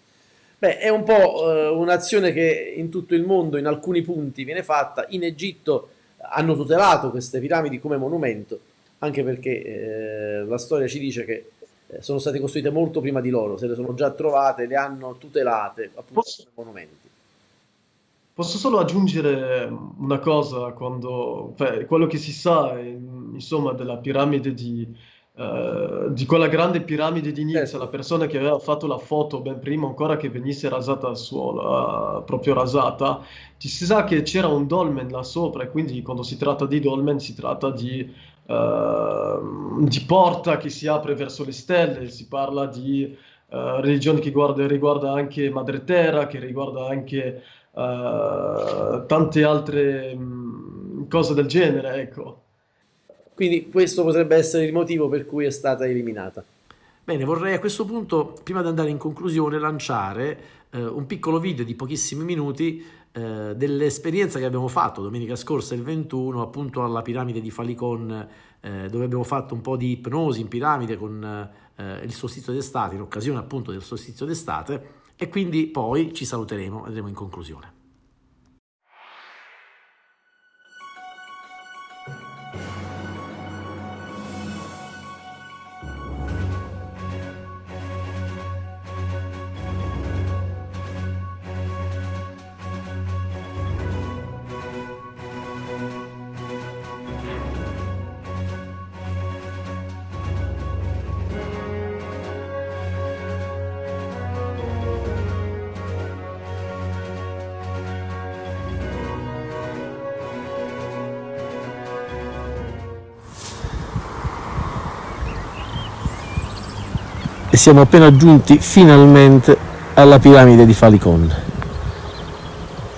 Beh, è un po' uh, un'azione che in tutto il mondo, in alcuni punti, viene fatta. In Egitto hanno tutelato queste piramidi come monumento, anche perché eh, la storia ci dice che eh, sono state costruite molto prima di loro, se le sono già trovate, le hanno tutelate appunto posso, come monumenti. Posso solo aggiungere una cosa, quando, beh, quello che si sa insomma, della piramide di, Uh, di quella grande piramide di Nizza, la persona che aveva fatto la foto ben prima ancora che venisse rasata al suolo, uh, proprio rasata, ci si sa che c'era un dolmen là sopra e quindi quando si tratta di dolmen si tratta di, uh, di porta che si apre verso le stelle, si parla di religione che guarda, riguarda anche Madre Terra, che riguarda anche tante altre mh, cose del genere, ecco. Quindi questo potrebbe essere il motivo per cui è stata eliminata. Bene, vorrei a questo punto, prima di andare in conclusione, lanciare eh, un piccolo video di pochissimi minuti eh, dell'esperienza che abbiamo fatto domenica scorsa, il 21, appunto alla piramide di Falicon, eh, dove abbiamo fatto un po' di ipnosi in piramide con eh, il solstizio d'estate, in occasione appunto del solstizio d'estate, e quindi poi ci saluteremo, andremo in conclusione. Siamo appena giunti finalmente alla piramide di Falicon.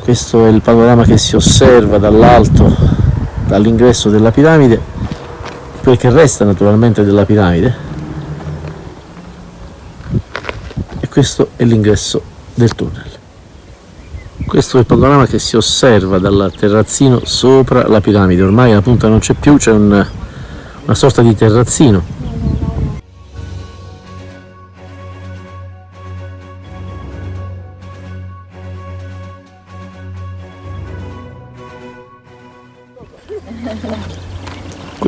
Questo è il panorama che si osserva dall'alto, dall'ingresso della piramide, quel che resta naturalmente della piramide. E questo è l'ingresso del tunnel. Questo è il panorama che si osserva dal terrazzino sopra la piramide. Ormai la punta non c'è più, c'è un, una sorta di terrazzino.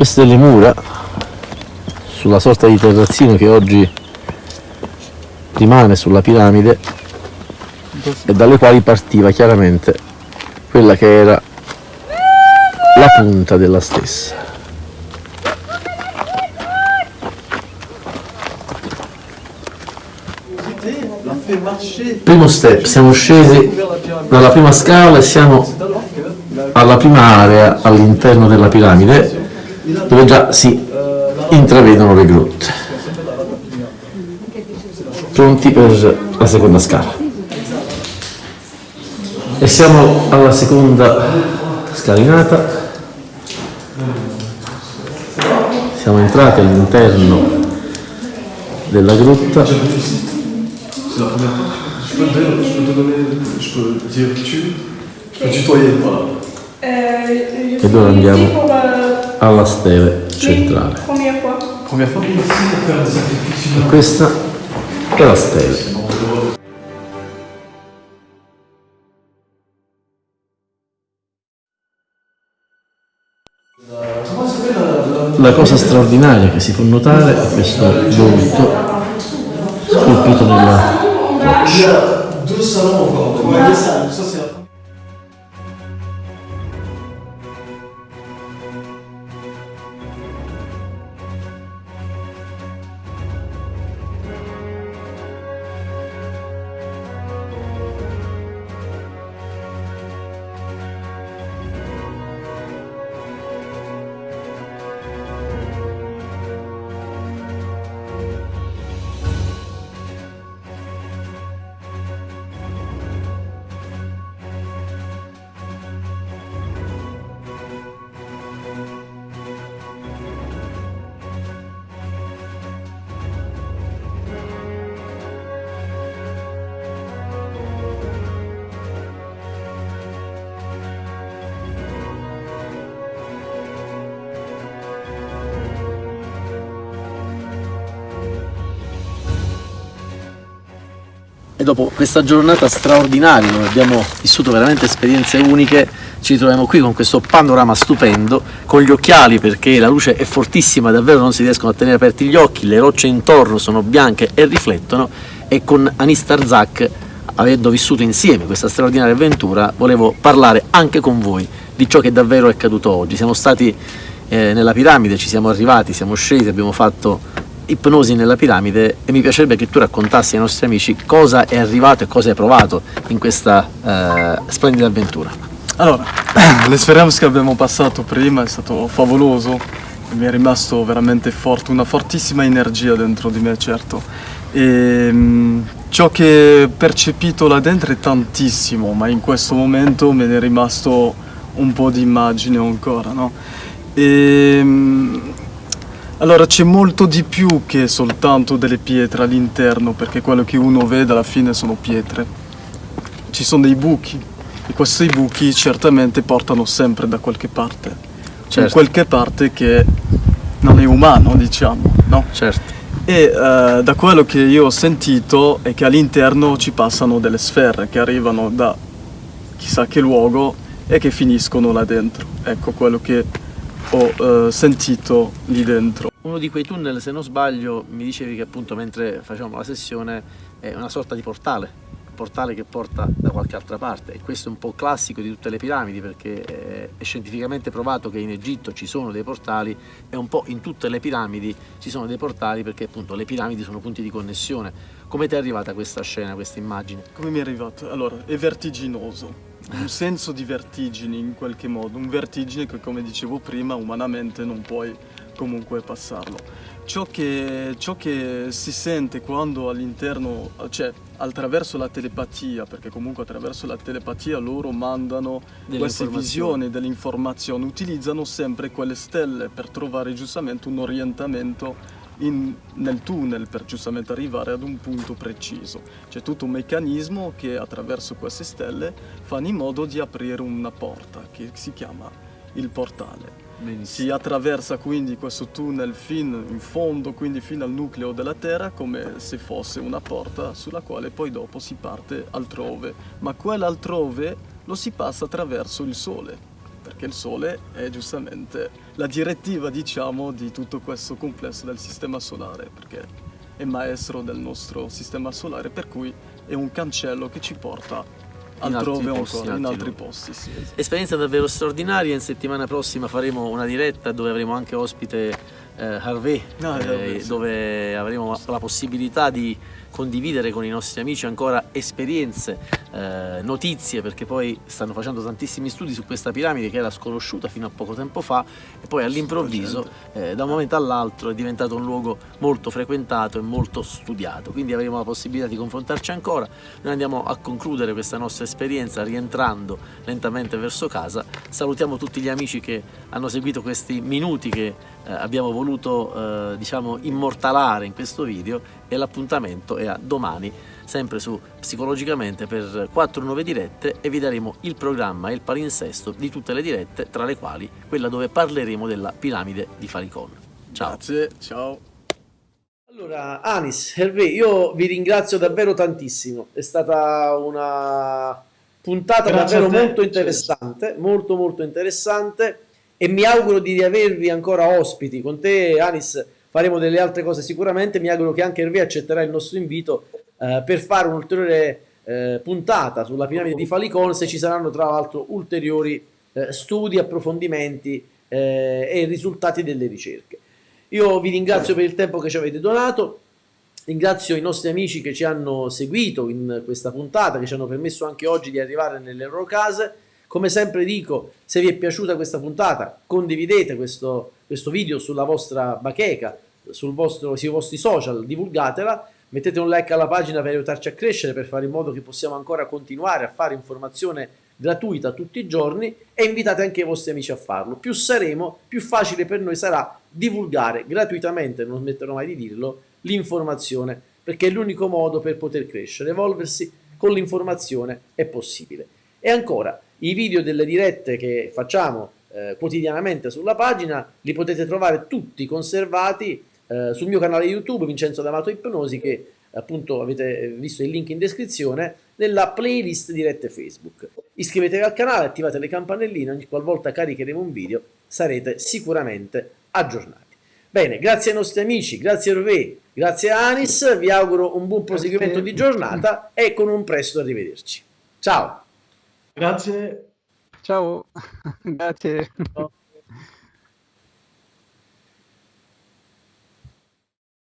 Queste le mura sulla sorta di terrazzino che oggi rimane sulla piramide e dalle quali partiva chiaramente quella che era la punta della stessa. Primo step, siamo scesi dalla prima scala e siamo alla prima area all'interno della piramide dove già si intravedono le grotte. Pronti per la seconda scala. E siamo alla seconda scalinata. Siamo entrati all'interno della grotta. E ora andiamo alla stele centrale. E questa è la stele. La cosa straordinaria che si può notare è questo volto scolpito nella roccia. E dopo questa giornata straordinaria dove abbiamo vissuto veramente esperienze uniche ci ritroviamo qui con questo panorama stupendo con gli occhiali perché la luce è fortissima davvero non si riescono a tenere aperti gli occhi le rocce intorno sono bianche e riflettono e con Anis Tarzak avendo vissuto insieme questa straordinaria avventura volevo parlare anche con voi di ciò che davvero è accaduto oggi. Siamo stati eh, nella piramide ci siamo arrivati siamo scesi abbiamo fatto ipnosi nella piramide e mi piacerebbe che tu raccontassi ai nostri amici cosa è arrivato e cosa hai provato in questa eh, splendida avventura. Allora, l'esperienza che abbiamo passato prima è stato favoloso, mi è rimasto veramente forte, una fortissima energia dentro di me, certo. E mh, ciò che ho percepito là dentro è tantissimo, ma in questo momento me ne è rimasto un po' di immagine ancora, no? E, mh, allora c'è molto di più che soltanto delle pietre all'interno, perché quello che uno vede alla fine sono pietre. Ci sono dei buchi e questi buchi certamente portano sempre da qualche parte. Certo. In qualche parte che non è umano, diciamo, no? Certo. E uh, da quello che io ho sentito è che all'interno ci passano delle sfere che arrivano da chissà che luogo e che finiscono là dentro. Ecco quello che ho uh, sentito lì dentro. Uno di quei tunnel, se non sbaglio, mi dicevi che appunto mentre facevamo la sessione è una sorta di portale, portale che porta da qualche altra parte e questo è un po' classico di tutte le piramidi perché è scientificamente provato che in Egitto ci sono dei portali e un po' in tutte le piramidi ci sono dei portali perché appunto le piramidi sono punti di connessione. Come ti è arrivata questa scena, questa immagine? Come mi è arrivata? Allora, è vertiginoso, un senso di vertigine in qualche modo, un vertigine che come dicevo prima umanamente non puoi comunque passarlo. Ciò che, ciò che si sente quando all'interno, cioè attraverso la telepatia, perché comunque attraverso la telepatia loro mandano delle queste visioni, delle informazioni, utilizzano sempre quelle stelle per trovare giustamente un orientamento in, nel tunnel per giustamente arrivare ad un punto preciso. C'è tutto un meccanismo che attraverso queste stelle fa in modo di aprire una porta che si chiama il portale. Benissimo. Si attraversa quindi questo tunnel fino in fondo, quindi fino al nucleo della Terra, come se fosse una porta sulla quale poi dopo si parte altrove. Ma quell'altrove lo si passa attraverso il Sole, perché il Sole è giustamente la direttiva, diciamo, di tutto questo complesso del Sistema Solare, perché è maestro del nostro Sistema Solare, per cui è un cancello che ci porta In altrove altri ancora, posti, in in altri altri posti. Sì, esatto. Esperienza davvero straordinaria, in settimana prossima faremo una diretta dove avremo anche ospite eh, Harvey, Ah, eh, dove avremo la possibilità di condividere con i nostri amici ancora esperienze, eh, notizie, perché poi stanno facendo tantissimi studi su questa piramide che era sconosciuta fino a poco tempo fa e poi all'improvviso, eh, da un momento all'altro, è diventato un luogo molto frequentato e molto studiato. Quindi avremo la possibilità di confrontarci ancora. Noi andiamo a concludere questa nostra esperienza rientrando lentamente verso casa. Salutiamo tutti gli amici che hanno seguito questi minuti che eh, abbiamo voluto eh, diciamo immortalare in questo video e l'appuntamento è a domani sempre su Psicologicamente per quattro nuove dirette e vi daremo il programma e il palinsesto di tutte le dirette tra le quali quella dove parleremo della piramide di Falicon. Ciao. Grazie, ciao. Allora, Anis, Hervé, io vi ringrazio davvero tantissimo. È stata una puntata Grazie davvero molto interessante, molto molto interessante e mi auguro di riavervi ancora ospiti. Con te, Anis, faremo delle altre cose sicuramente. Mi auguro che anche Hervé accetterà il nostro invito eh, per fare un'ulteriore eh, puntata sulla piramide di Falicon se ci saranno tra l'altro ulteriori eh, studi, approfondimenti eh, e risultati delle ricerche. Io vi ringrazio per il tempo che ci avete donato, ringrazio i nostri amici che ci hanno seguito in questa puntata, che ci hanno permesso anche oggi di arrivare nelle loro case. Come sempre dico, se vi è piaciuta questa puntata, condividete questo, questo video sulla vostra bacheca, sul vostro, sui vostri social, divulgatela, mettete un like alla pagina per aiutarci a crescere, per fare in modo che possiamo ancora continuare a fare informazione gratuita tutti i giorni e invitate anche i vostri amici a farlo. Più saremo, più facile per noi sarà divulgare gratuitamente, non smetterò mai di dirlo, l'informazione, perché è l'unico modo per poter crescere, evolversi con l'informazione è possibile. E ancora, i video delle dirette che facciamo eh, quotidianamente sulla pagina li potete trovare tutti conservati eh, sul mio canale YouTube Vincenzo D'Amato Ipnosi che appunto avete visto il link in descrizione nella playlist dirette Facebook. Iscrivetevi al canale, attivate le campanelline, ogni qualvolta caricheremo un video sarete sicuramente aggiornati. Bene, grazie ai nostri amici, grazie a Hervé, grazie a Anis, vi auguro un buon proseguimento di giornata e con un presto arrivederci. Ciao! Grazie. Ciao, grazie. Ciao.